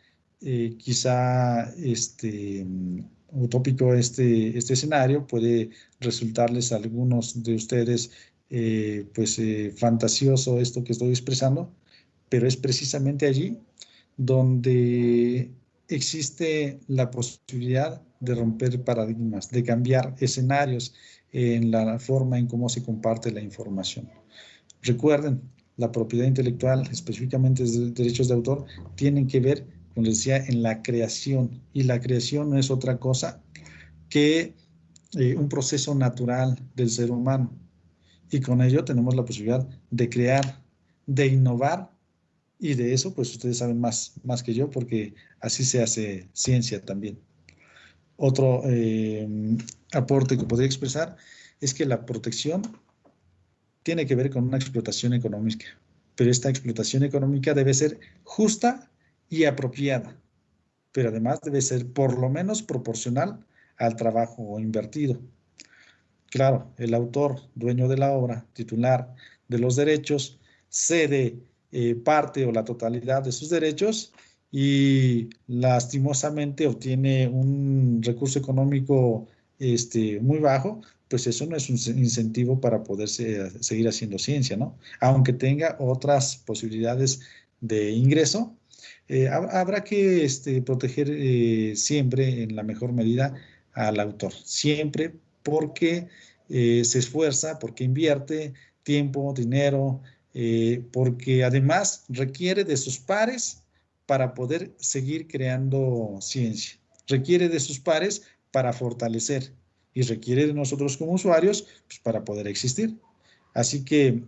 eh, quizá este, utópico este, este escenario, puede resultarles a algunos de ustedes eh, pues fantasioso esto que estoy expresando, pero es precisamente allí donde existe la posibilidad de romper paradigmas, de cambiar escenarios en la forma en cómo se comparte la información. Recuerden, la propiedad intelectual, específicamente derechos de autor, tienen que ver como les decía, en la creación. Y la creación no es otra cosa que eh, un proceso natural del ser humano. Y con ello tenemos la posibilidad de crear, de innovar, y de eso pues ustedes saben más, más que yo, porque así se hace ciencia también. Otro eh, aporte que podría expresar es que la protección tiene que ver con una explotación económica, pero esta explotación económica debe ser justa y apropiada, pero además debe ser por lo menos proporcional al trabajo invertido. Claro, el autor, dueño de la obra, titular de los derechos, cede eh, parte o la totalidad de sus derechos y lastimosamente obtiene un recurso económico este, muy bajo pues eso no es un incentivo para poder seguir haciendo ciencia, ¿no? Aunque tenga otras posibilidades de ingreso, eh, habrá que este, proteger eh, siempre en la mejor medida al autor, siempre porque eh, se esfuerza, porque invierte tiempo, dinero, porque además requiere de sus pares para poder seguir creando ciencia, requiere de sus pares para fortalecer y requiere de nosotros como usuarios pues, para poder existir. Así que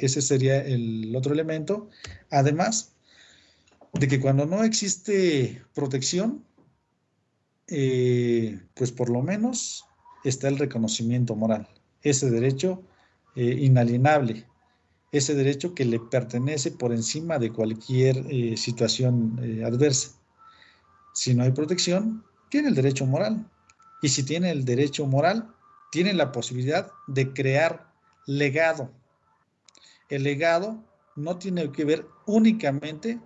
ese sería el otro elemento. Además, de que cuando no existe protección, eh, pues por lo menos está el reconocimiento moral, ese derecho eh, inalienable, ese derecho que le pertenece por encima de cualquier eh, situación adversa. Si no hay protección, tiene el derecho moral. Y si tiene el derecho moral, tiene la posibilidad de crear legado. El legado no tiene que ver únicamente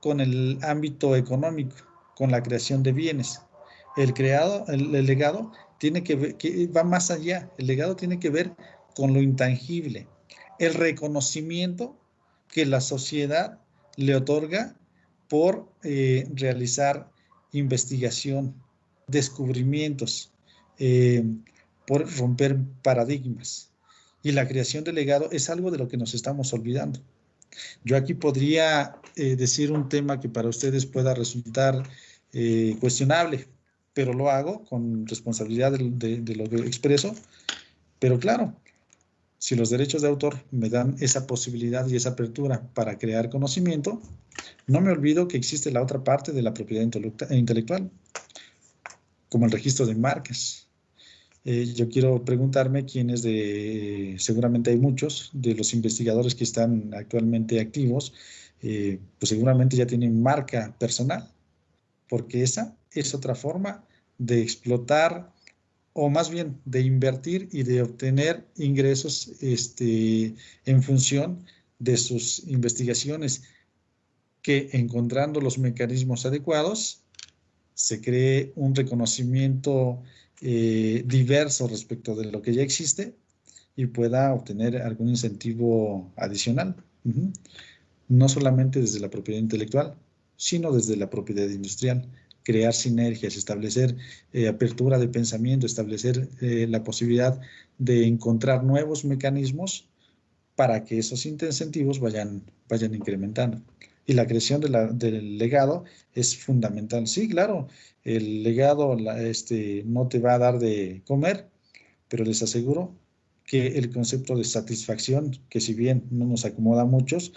con el ámbito económico, con la creación de bienes. El creado, el, legado tiene que, ver, que va más allá. El legado tiene que ver con lo intangible, el reconocimiento que la sociedad le otorga por eh, realizar investigación, descubrimientos, eh, por romper paradigmas. Y la creación de legado es algo de lo que nos estamos olvidando. Yo aquí podría eh, decir un tema que para ustedes pueda resultar eh, cuestionable, pero lo hago con responsabilidad de, lo que expreso. Pero claro, si los derechos de autor me dan esa posibilidad y esa apertura para crear conocimiento, no me olvido que existe la otra parte de la propiedad intelectual, como el registro de marcas. Eh, yo quiero preguntarme quiénes de, seguramente hay muchos de los investigadores que están actualmente activos, eh, pues seguramente ya tienen marca personal, porque esa es otra forma de explotar o más bien de invertir y de obtener ingresos este, en función de sus investigaciones, que encontrando los mecanismos adecuados, se cree un reconocimiento eh, diverso respecto de lo que ya existe y pueda obtener algún incentivo adicional. No solamente desde la propiedad intelectual, sino desde la propiedad industrial. Crear sinergias, establecer eh, apertura de pensamiento, establecer eh, la posibilidad de encontrar nuevos mecanismos para que esos incentivos vayan, vayan incrementando. Y la creación del legado es fundamental. Sí, claro, el legado este, no te va a dar de comer, pero les aseguro que el concepto de satisfacción, que si bien no nos acomoda a muchos,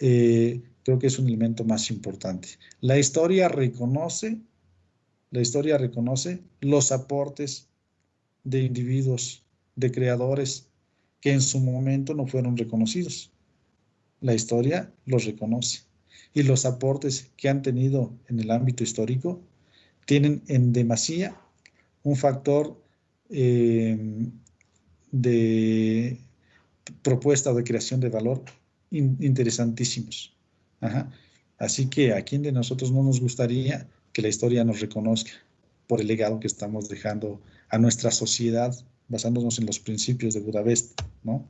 eh, creo que es un elemento más importante. La historia reconoce, la historia reconoce los aportes de individuos, de creadores que en su momento no fueron reconocidos. La historia los reconoce y los aportes que han tenido en el ámbito histórico tienen en demasía un factor eh, de propuesta o de creación de valor interesantísimos. Así que a quién de nosotros no nos gustaría que la historia nos reconozca por el legado que estamos dejando a nuestra sociedad basándonos en los principios de Budapest, ¿no?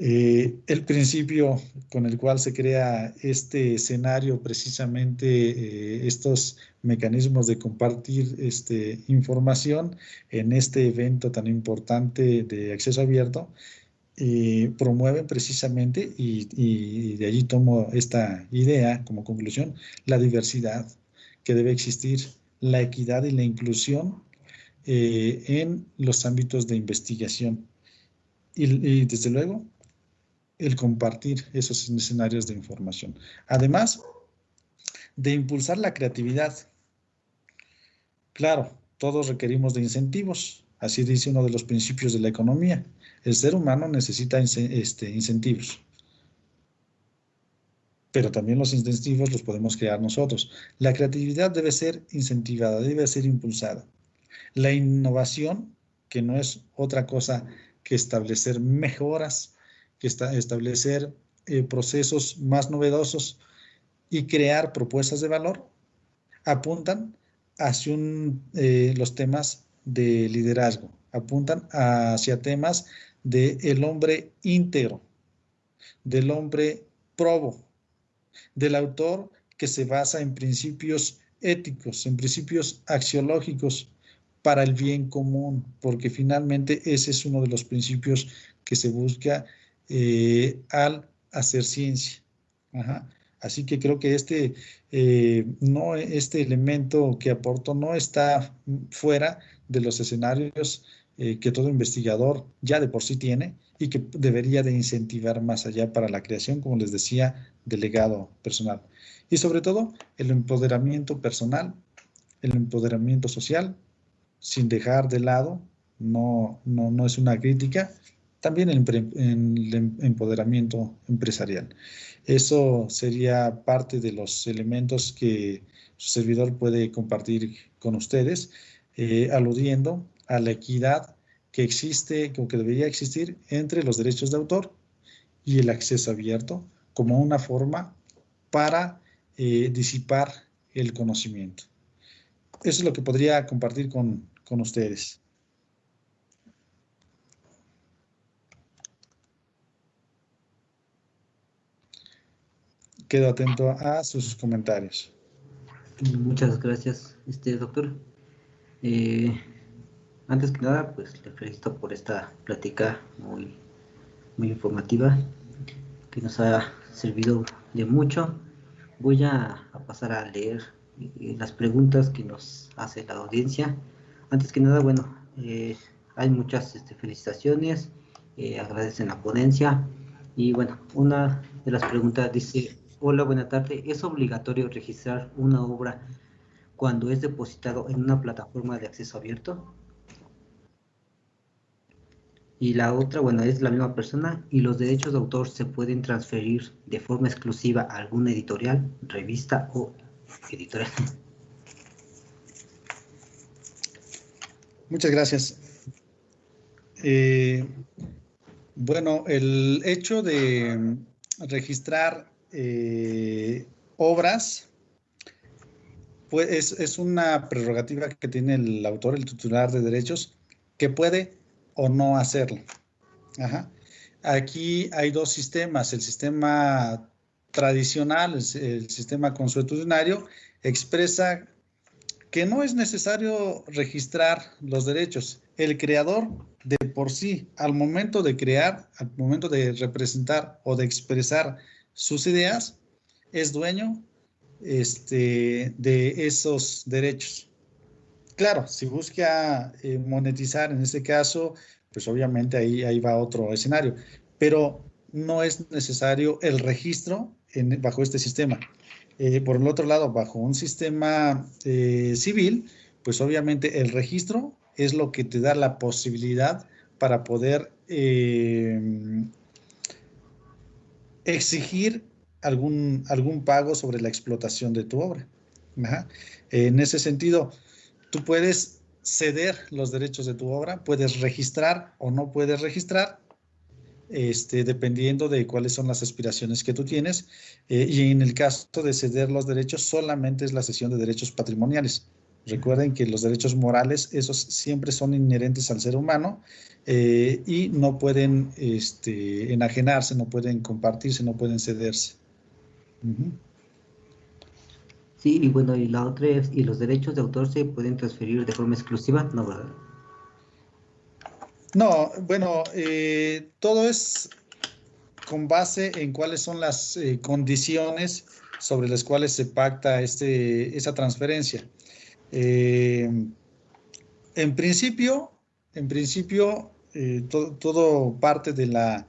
Eh, el principio con el cual se crea este escenario, precisamente eh, estos mecanismos de compartir este, información en este evento tan importante de acceso abierto, eh, promueven precisamente, y, de allí tomo esta idea como conclusión, la diversidad que debe existir, la equidad y la inclusión en los ámbitos de investigación. y desde luego, el compartir esos escenarios de información. Además de impulsar la creatividad. Claro, todos requerimos de incentivos, así dice uno de los principios de la economía. El ser humano necesita este, incentivos. Pero también los incentivos los podemos crear nosotros. La creatividad debe ser incentivada, debe ser impulsada. La innovación, que no es otra cosa que establecer mejoras que establecer eh, procesos más novedosos y crear propuestas de valor, apuntan hacia eh, los temas de liderazgo, apuntan hacia temas del el hombre íntegro, del hombre probo, del autor que se basa en principios éticos, en principios axiológicos para el bien común, porque finalmente ese es uno de los principios que se busca eh, al hacer ciencia. Así que creo que este, eh, no, este elemento que aporto no está fuera de los escenarios eh, que todo investigador ya de por sí tiene y que debería de incentivar más allá para la creación, como les decía, del legado personal. Y sobre todo, el empoderamiento personal, el empoderamiento social, sin dejar de lado, no, no, no es una crítica, también el, el empoderamiento empresarial. Eso sería parte de los elementos que su servidor puede compartir con ustedes, eh, aludiendo a la equidad que existe, o que debería existir entre los derechos de autor y el acceso abierto como una forma para eh, disipar el conocimiento. Eso es lo que podría compartir con, con ustedes. Quedo atento a sus comentarios. Muchas gracias, este doctor. Eh, antes que nada, pues le felicito por esta plática muy, muy informativa que nos ha servido de mucho. Voy a, pasar a leer eh, las preguntas que nos hace la audiencia. Antes que nada, bueno, eh, hay muchas este, felicitaciones, agradecen la ponencia y bueno, una de las preguntas dice, Hola, buena tarde. ¿Es obligatorio registrar una obra cuando es depositado en una plataforma de acceso abierto? Y la otra, bueno, es la misma persona y los derechos de autor se pueden transferir de forma exclusiva a alguna editorial, revista o editorial. Muchas gracias. Eh, bueno, el hecho de registrar eh, obras, pues es, una prerrogativa que tiene el autor, el titular de derechos, que puede o no hacerlo. Aquí hay dos sistemas, el sistema tradicional, el, sistema consuetudinario, expresa que no es necesario registrar los derechos. El creador de por sí, al momento de crear, al momento de representar o de expresar sus ideas, es dueño este, de esos derechos. Claro, si busca eh, monetizar en este caso, pues obviamente ahí, ahí va otro escenario, pero no es necesario el registro bajo este sistema. Eh, por el otro lado, bajo un sistema eh, civil, pues obviamente el registro es lo que te da la posibilidad para poder exigir algún, algún pago sobre la explotación de tu obra. En ese sentido, tú puedes ceder los derechos de tu obra, puedes registrar o no puedes registrar, este, dependiendo de cuáles son las aspiraciones que tú tienes. Eh, y en el caso de ceder los derechos, solamente es la cesión de derechos patrimoniales. Recuerden que los derechos morales, esos siempre son inherentes al ser humano eh, y no pueden este, enajenarse, no pueden compartirse, no pueden cederse. Sí, y bueno, y la otra es, ¿y los derechos de autor se pueden transferir de forma exclusiva? No, ¿verdad? No, bueno, eh, todo es con base en cuáles son las eh, condiciones sobre las cuales se pacta este, esa transferencia. Eh, en principio, en principio, eh, todo parte de la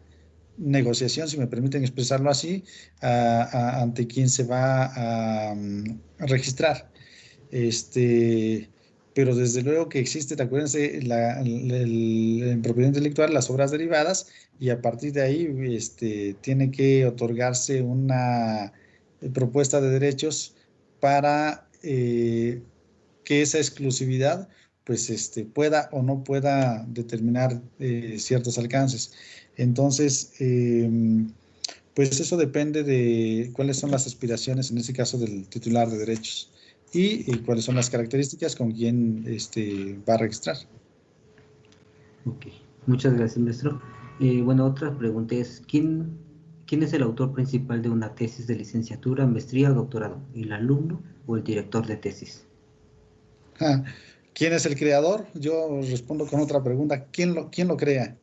negociación, si me permiten expresarlo así, ante quien se va a, registrar. Este, pero desde luego que existe, acuérdense, la, en propiedad intelectual las obras derivadas y a partir de ahí este, tiene que otorgarse una propuesta de derechos para eh, que esa exclusividad pues este, pueda o no pueda determinar eh, ciertos alcances. Entonces, em, pues eso depende de cuáles son las aspiraciones, en ese caso, del titular de derechos y, cuáles son las características con quien este, va a registrar. Ok, muchas gracias, maestro. Eh, bueno, otra pregunta es, ¿quién, ¿quién es el autor principal de una tesis de licenciatura, maestría o doctorado? ¿El alumno o el director de tesis? ¿Quién es el creador? Yo respondo con otra pregunta. ¿Quién lo, quién lo crea?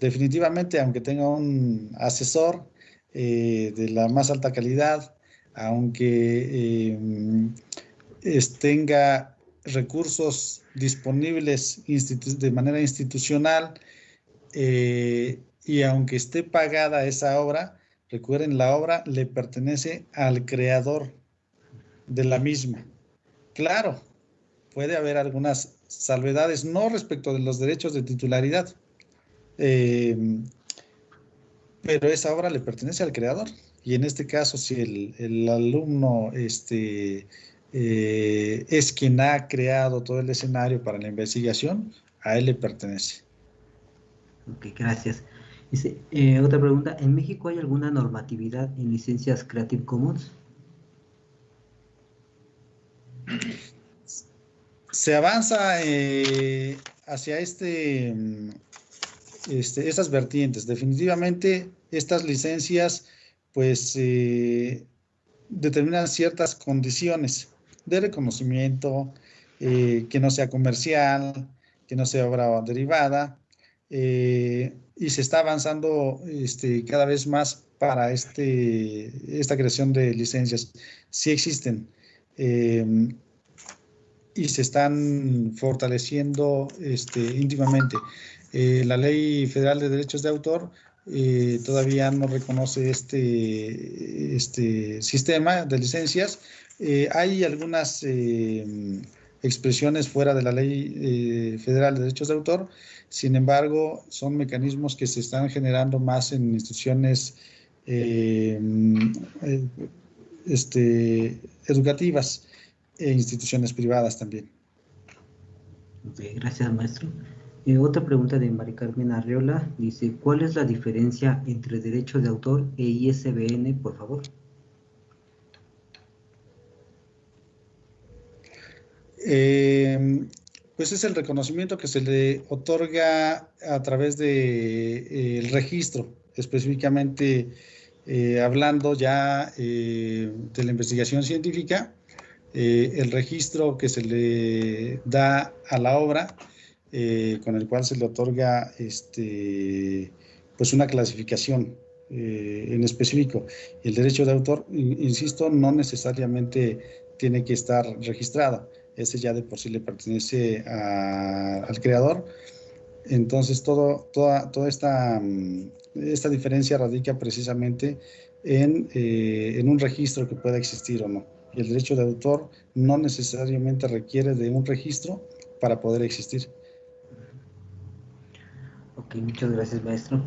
Definitivamente, aunque tenga un asesor eh, de la más alta calidad, aunque eh, tenga recursos disponibles de manera institucional eh, y aunque esté pagada esa obra, recuerden, la obra le pertenece al creador de la misma. Claro, puede haber algunas salvedades, no respecto de los derechos de titularidad, eh, pero esa obra le pertenece al creador. Y en este caso, si el, alumno este, eh, es quien ha creado todo el escenario para la investigación, a él le pertenece. Ok, gracias. Eh, otra pregunta, ¿en México hay alguna normatividad en licencias Creative Commons? Se avanza eh, hacia este, este, estas vertientes. Definitivamente estas licencias pues eh, determinan ciertas condiciones de reconocimiento, eh, que no sea comercial, que no sea obra derivada, y se está avanzando este, cada vez más para este, esta creación de licencias. Sí existen y se están fortaleciendo este, íntimamente. Eh, la Ley Federal de Derechos de Autor eh, todavía no reconoce este, este sistema de licencias. Eh, hay algunas expresiones fuera de la Ley Federal de Derechos de Autor, sin embargo, son mecanismos que se están generando más en instituciones este, educativas e instituciones privadas también. gracias, maestro. Eh, otra pregunta de Mari Carmen Arreola dice, ¿cuál es la diferencia entre derecho de autor e ISBN, por favor? Eh, pues es el reconocimiento que se le otorga a través del de, eh, registro, específicamente hablando ya de la investigación científica, eh, el registro que se le da a la obra, eh, con el cual se le otorga este, pues una clasificación eh, en específico. El derecho de autor, insisto, no necesariamente tiene que estar registrado. Ese ya de por sí le pertenece al creador. Entonces, todo, toda, toda esta, mm, esta diferencia radica precisamente en, en un registro que pueda existir o no el derecho de autor no necesariamente requiere de un registro para poder existir. Ok, muchas gracias maestro.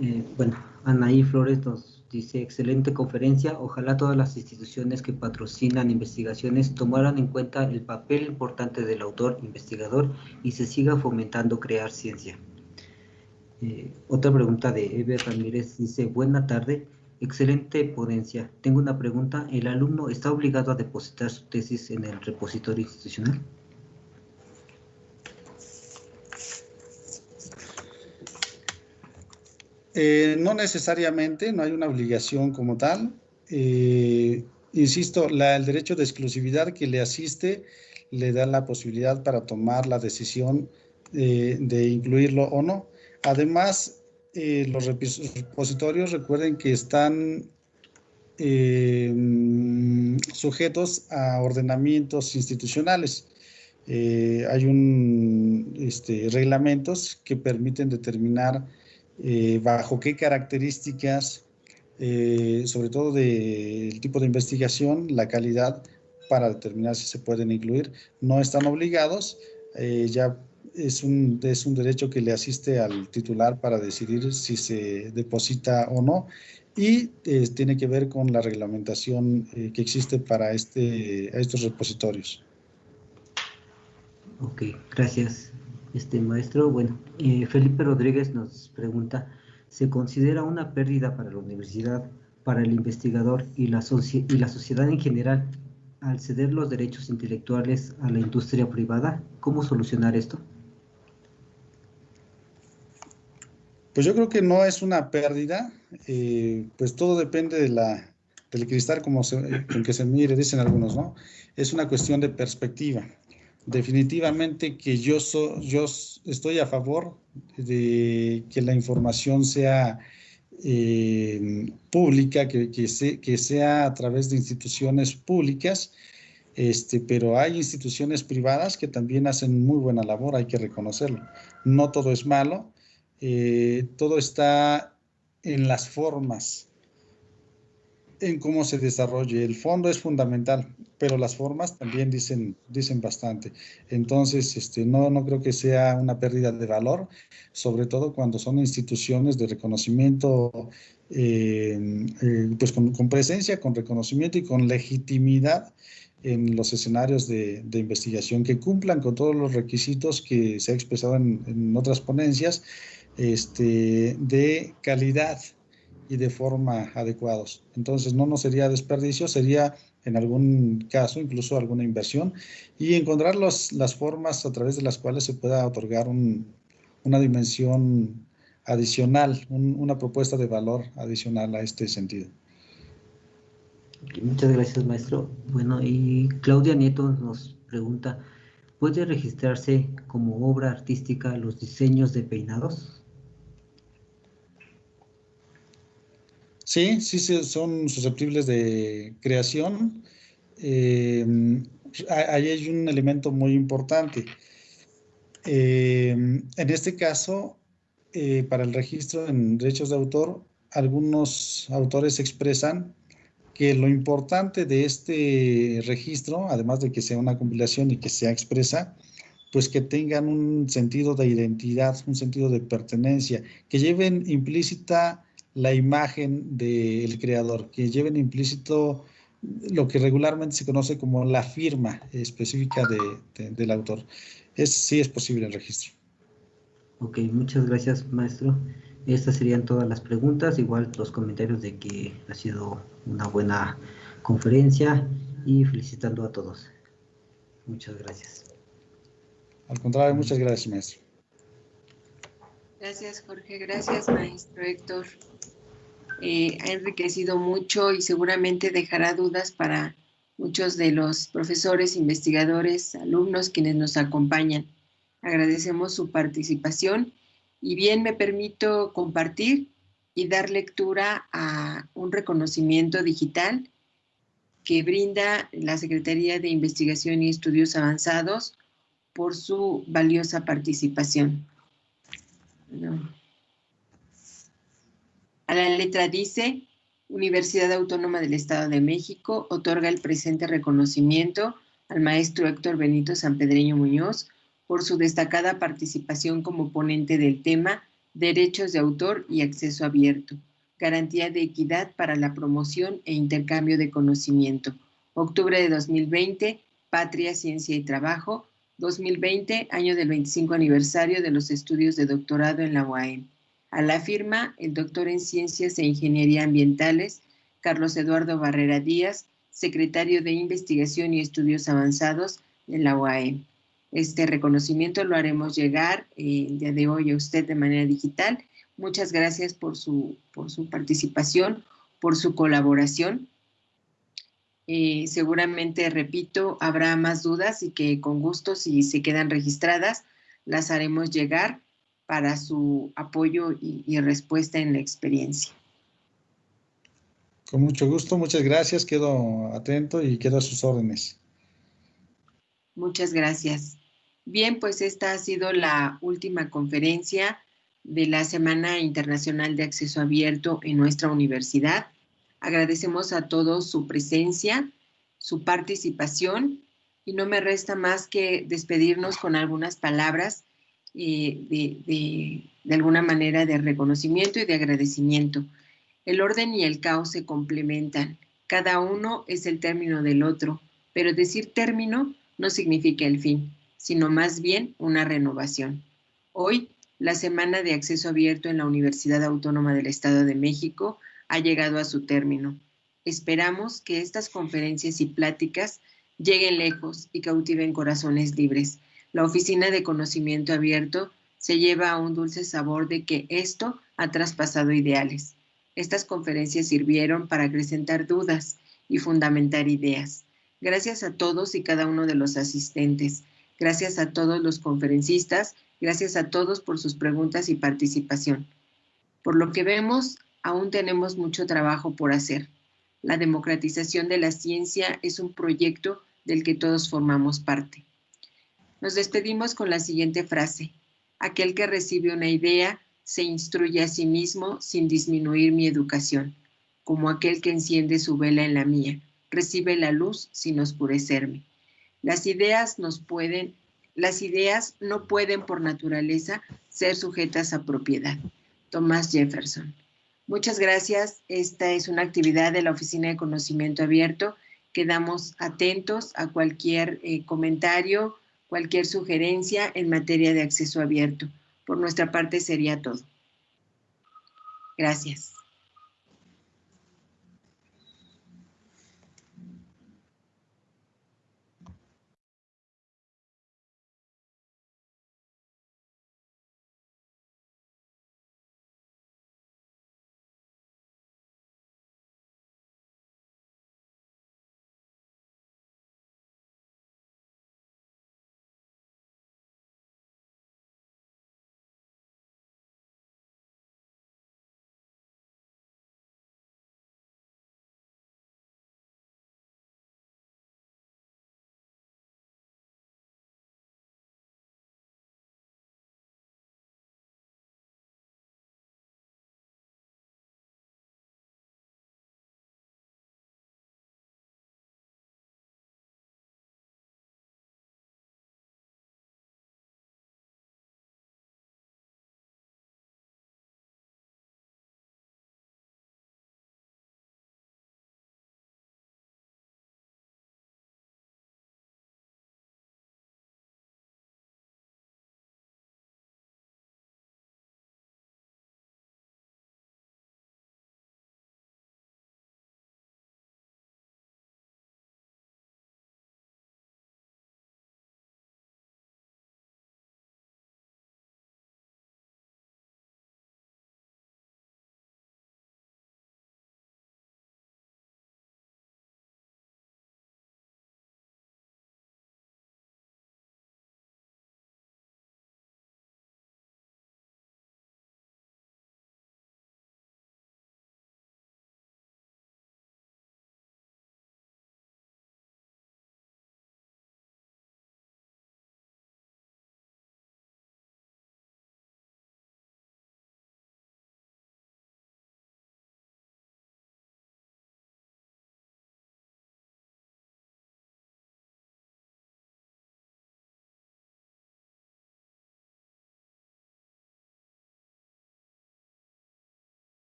Eh, bueno, Anaí Flores nos dice, excelente conferencia, ojalá todas las instituciones que patrocinan investigaciones tomaran en cuenta el papel importante del autor investigador y se siga fomentando crear ciencia. Eh, otra pregunta de Eve Ramírez dice, buena tarde, Excelente ponencia. Tengo una pregunta. ¿El alumno está obligado a depositar su tesis en el repositorio institucional? Eh, no necesariamente, no hay una obligación como tal. Eh, insisto, el derecho de exclusividad que le asiste le da la posibilidad para tomar la decisión eh, de incluirlo o no. Además, eh, los repositorios recuerden que están eh, sujetos a ordenamientos institucionales. Eh, hay un, este, reglamentos que permiten determinar bajo qué características, sobre todo del tipo de investigación, la calidad para determinar si se pueden incluir. No están obligados, ya es un, es un derecho que le asiste al titular para decidir si se deposita o no y eh, tiene que ver con la reglamentación eh, que existe para este, estos repositorios. Ok, gracias, este maestro. Bueno, eh, Felipe Rodríguez nos pregunta, ¿se considera una pérdida para la universidad, para el investigador y la, y la sociedad en general al ceder los derechos intelectuales a la industria privada? ¿Cómo solucionar esto? Pues yo creo que no es una pérdida, eh, pues todo depende del cristal como se, con que se mire, dicen algunos, ¿no? Es una cuestión de perspectiva. Definitivamente que yo, yo estoy a favor de que la información sea eh, pública, que, que, sea a través de instituciones públicas, este, pero hay instituciones privadas que también hacen muy buena labor, hay que reconocerlo. No todo es malo, eh, todo está en las formas, en cómo se desarrolle. El fondo es fundamental, pero las formas también dicen, dicen bastante. Entonces, este, no, no creo que sea una pérdida de valor, sobre todo cuando son instituciones de reconocimiento, eh, eh, pues con, presencia, con reconocimiento y con legitimidad en los escenarios de, investigación que cumplan con todos los requisitos que se ha expresado en otras ponencias este, de calidad y de forma adecuados. Entonces, no nos sería desperdicio, sería en algún caso incluso alguna inversión y encontrar las formas a través de las cuales se pueda otorgar una dimensión adicional, una propuesta de valor adicional a este sentido. muchas gracias, maestro. Bueno, y Claudia Nieto nos pregunta, ¿puede registrarse como obra artística los diseños de peinados? Sí, sí, son susceptibles de creación. Eh, ahí hay un elemento muy importante. Eh, en este caso, eh, para el registro en derechos de autor, algunos autores expresan que lo importante de este registro, además de que sea una compilación y que sea expresa, pues que tengan un sentido de identidad, un sentido de pertenencia, que lleven implícita la imagen del creador, que lleven implícito lo que regularmente se conoce como la firma específica del autor. Es, sí es posible el registro. Ok, muchas gracias, maestro. Estas serían todas las preguntas, igual los comentarios de que ha sido una buena conferencia y felicitando a todos. Muchas gracias. Al contrario, muchas gracias, maestro. Gracias, Jorge. Gracias, maestro Héctor. Eh, ha enriquecido mucho y seguramente dejará dudas para muchos de los profesores, investigadores, alumnos quienes nos acompañan. Agradecemos su participación y bien me permito compartir y dar lectura a un reconocimiento digital que brinda la Secretaría de Investigación y Estudios Avanzados por su valiosa participación. A la letra dice, Universidad Autónoma del Estado de México otorga el presente reconocimiento al maestro Héctor Benito Sanpedreño Muñoz por su destacada participación como ponente del tema Derechos de Autor y Acceso Abierto, Garantía de Equidad para la Promoción e Intercambio de Conocimiento. Octubre de 2020, Patria, Ciencia y Trabajo. 2020, año del 25 aniversario de los estudios de doctorado en la UAM. A la firma, el doctor en Ciencias e Ingeniería Ambientales, Carlos Eduardo Barrera Díaz, secretario de Investigación y Estudios Avanzados de la UAM. Este reconocimiento lo haremos llegar eh, el día de hoy a usted de manera digital. Muchas gracias por su, por su participación, por su colaboración. Eh, seguramente, repito, habrá más dudas y que con gusto, si se quedan registradas, las haremos llegar para su apoyo y, respuesta en la experiencia. Con mucho gusto, muchas gracias, quedo atento y quedo a sus órdenes. Muchas gracias. Bien, pues esta ha sido la última conferencia de la Semana Internacional de Acceso Abierto en nuestra universidad. Agradecemos a todos su presencia, su participación y no me resta más que despedirnos con algunas palabras eh, de, alguna manera de reconocimiento y de agradecimiento. El orden y el caos se complementan. Cada uno es el término del otro, pero decir término no significa el fin, sino más bien una renovación. Hoy, la Semana de Acceso Abierto en la Universidad Autónoma del Estado de México ha llegado a su término. Esperamos que estas conferencias y pláticas lleguen lejos y cautiven corazones libres la Oficina de Conocimiento Abierto se lleva un dulce sabor de que esto ha traspasado ideales. Estas conferencias sirvieron para acrecentar dudas y fundamentar ideas. Gracias a todos y cada uno de los asistentes. Gracias a todos los conferencistas. Gracias a todos por sus preguntas y participación. Por lo que vemos, aún tenemos mucho trabajo por hacer. La democratización de la ciencia es un proyecto del que todos formamos parte. Nos despedimos con la siguiente frase. Aquel que recibe una idea se instruye a sí mismo sin disminuir mi educación, como aquel que enciende su vela en la mía, recibe la luz sin oscurecerme. Las ideas no pueden por naturaleza ser sujetas a propiedad. Tomás Jefferson. Muchas gracias. Esta es una actividad de la Oficina de Conocimiento Abierto. Quedamos atentos a cualquier eh, comentario, cualquier sugerencia en materia de acceso abierto. Por nuestra parte sería todo. Gracias.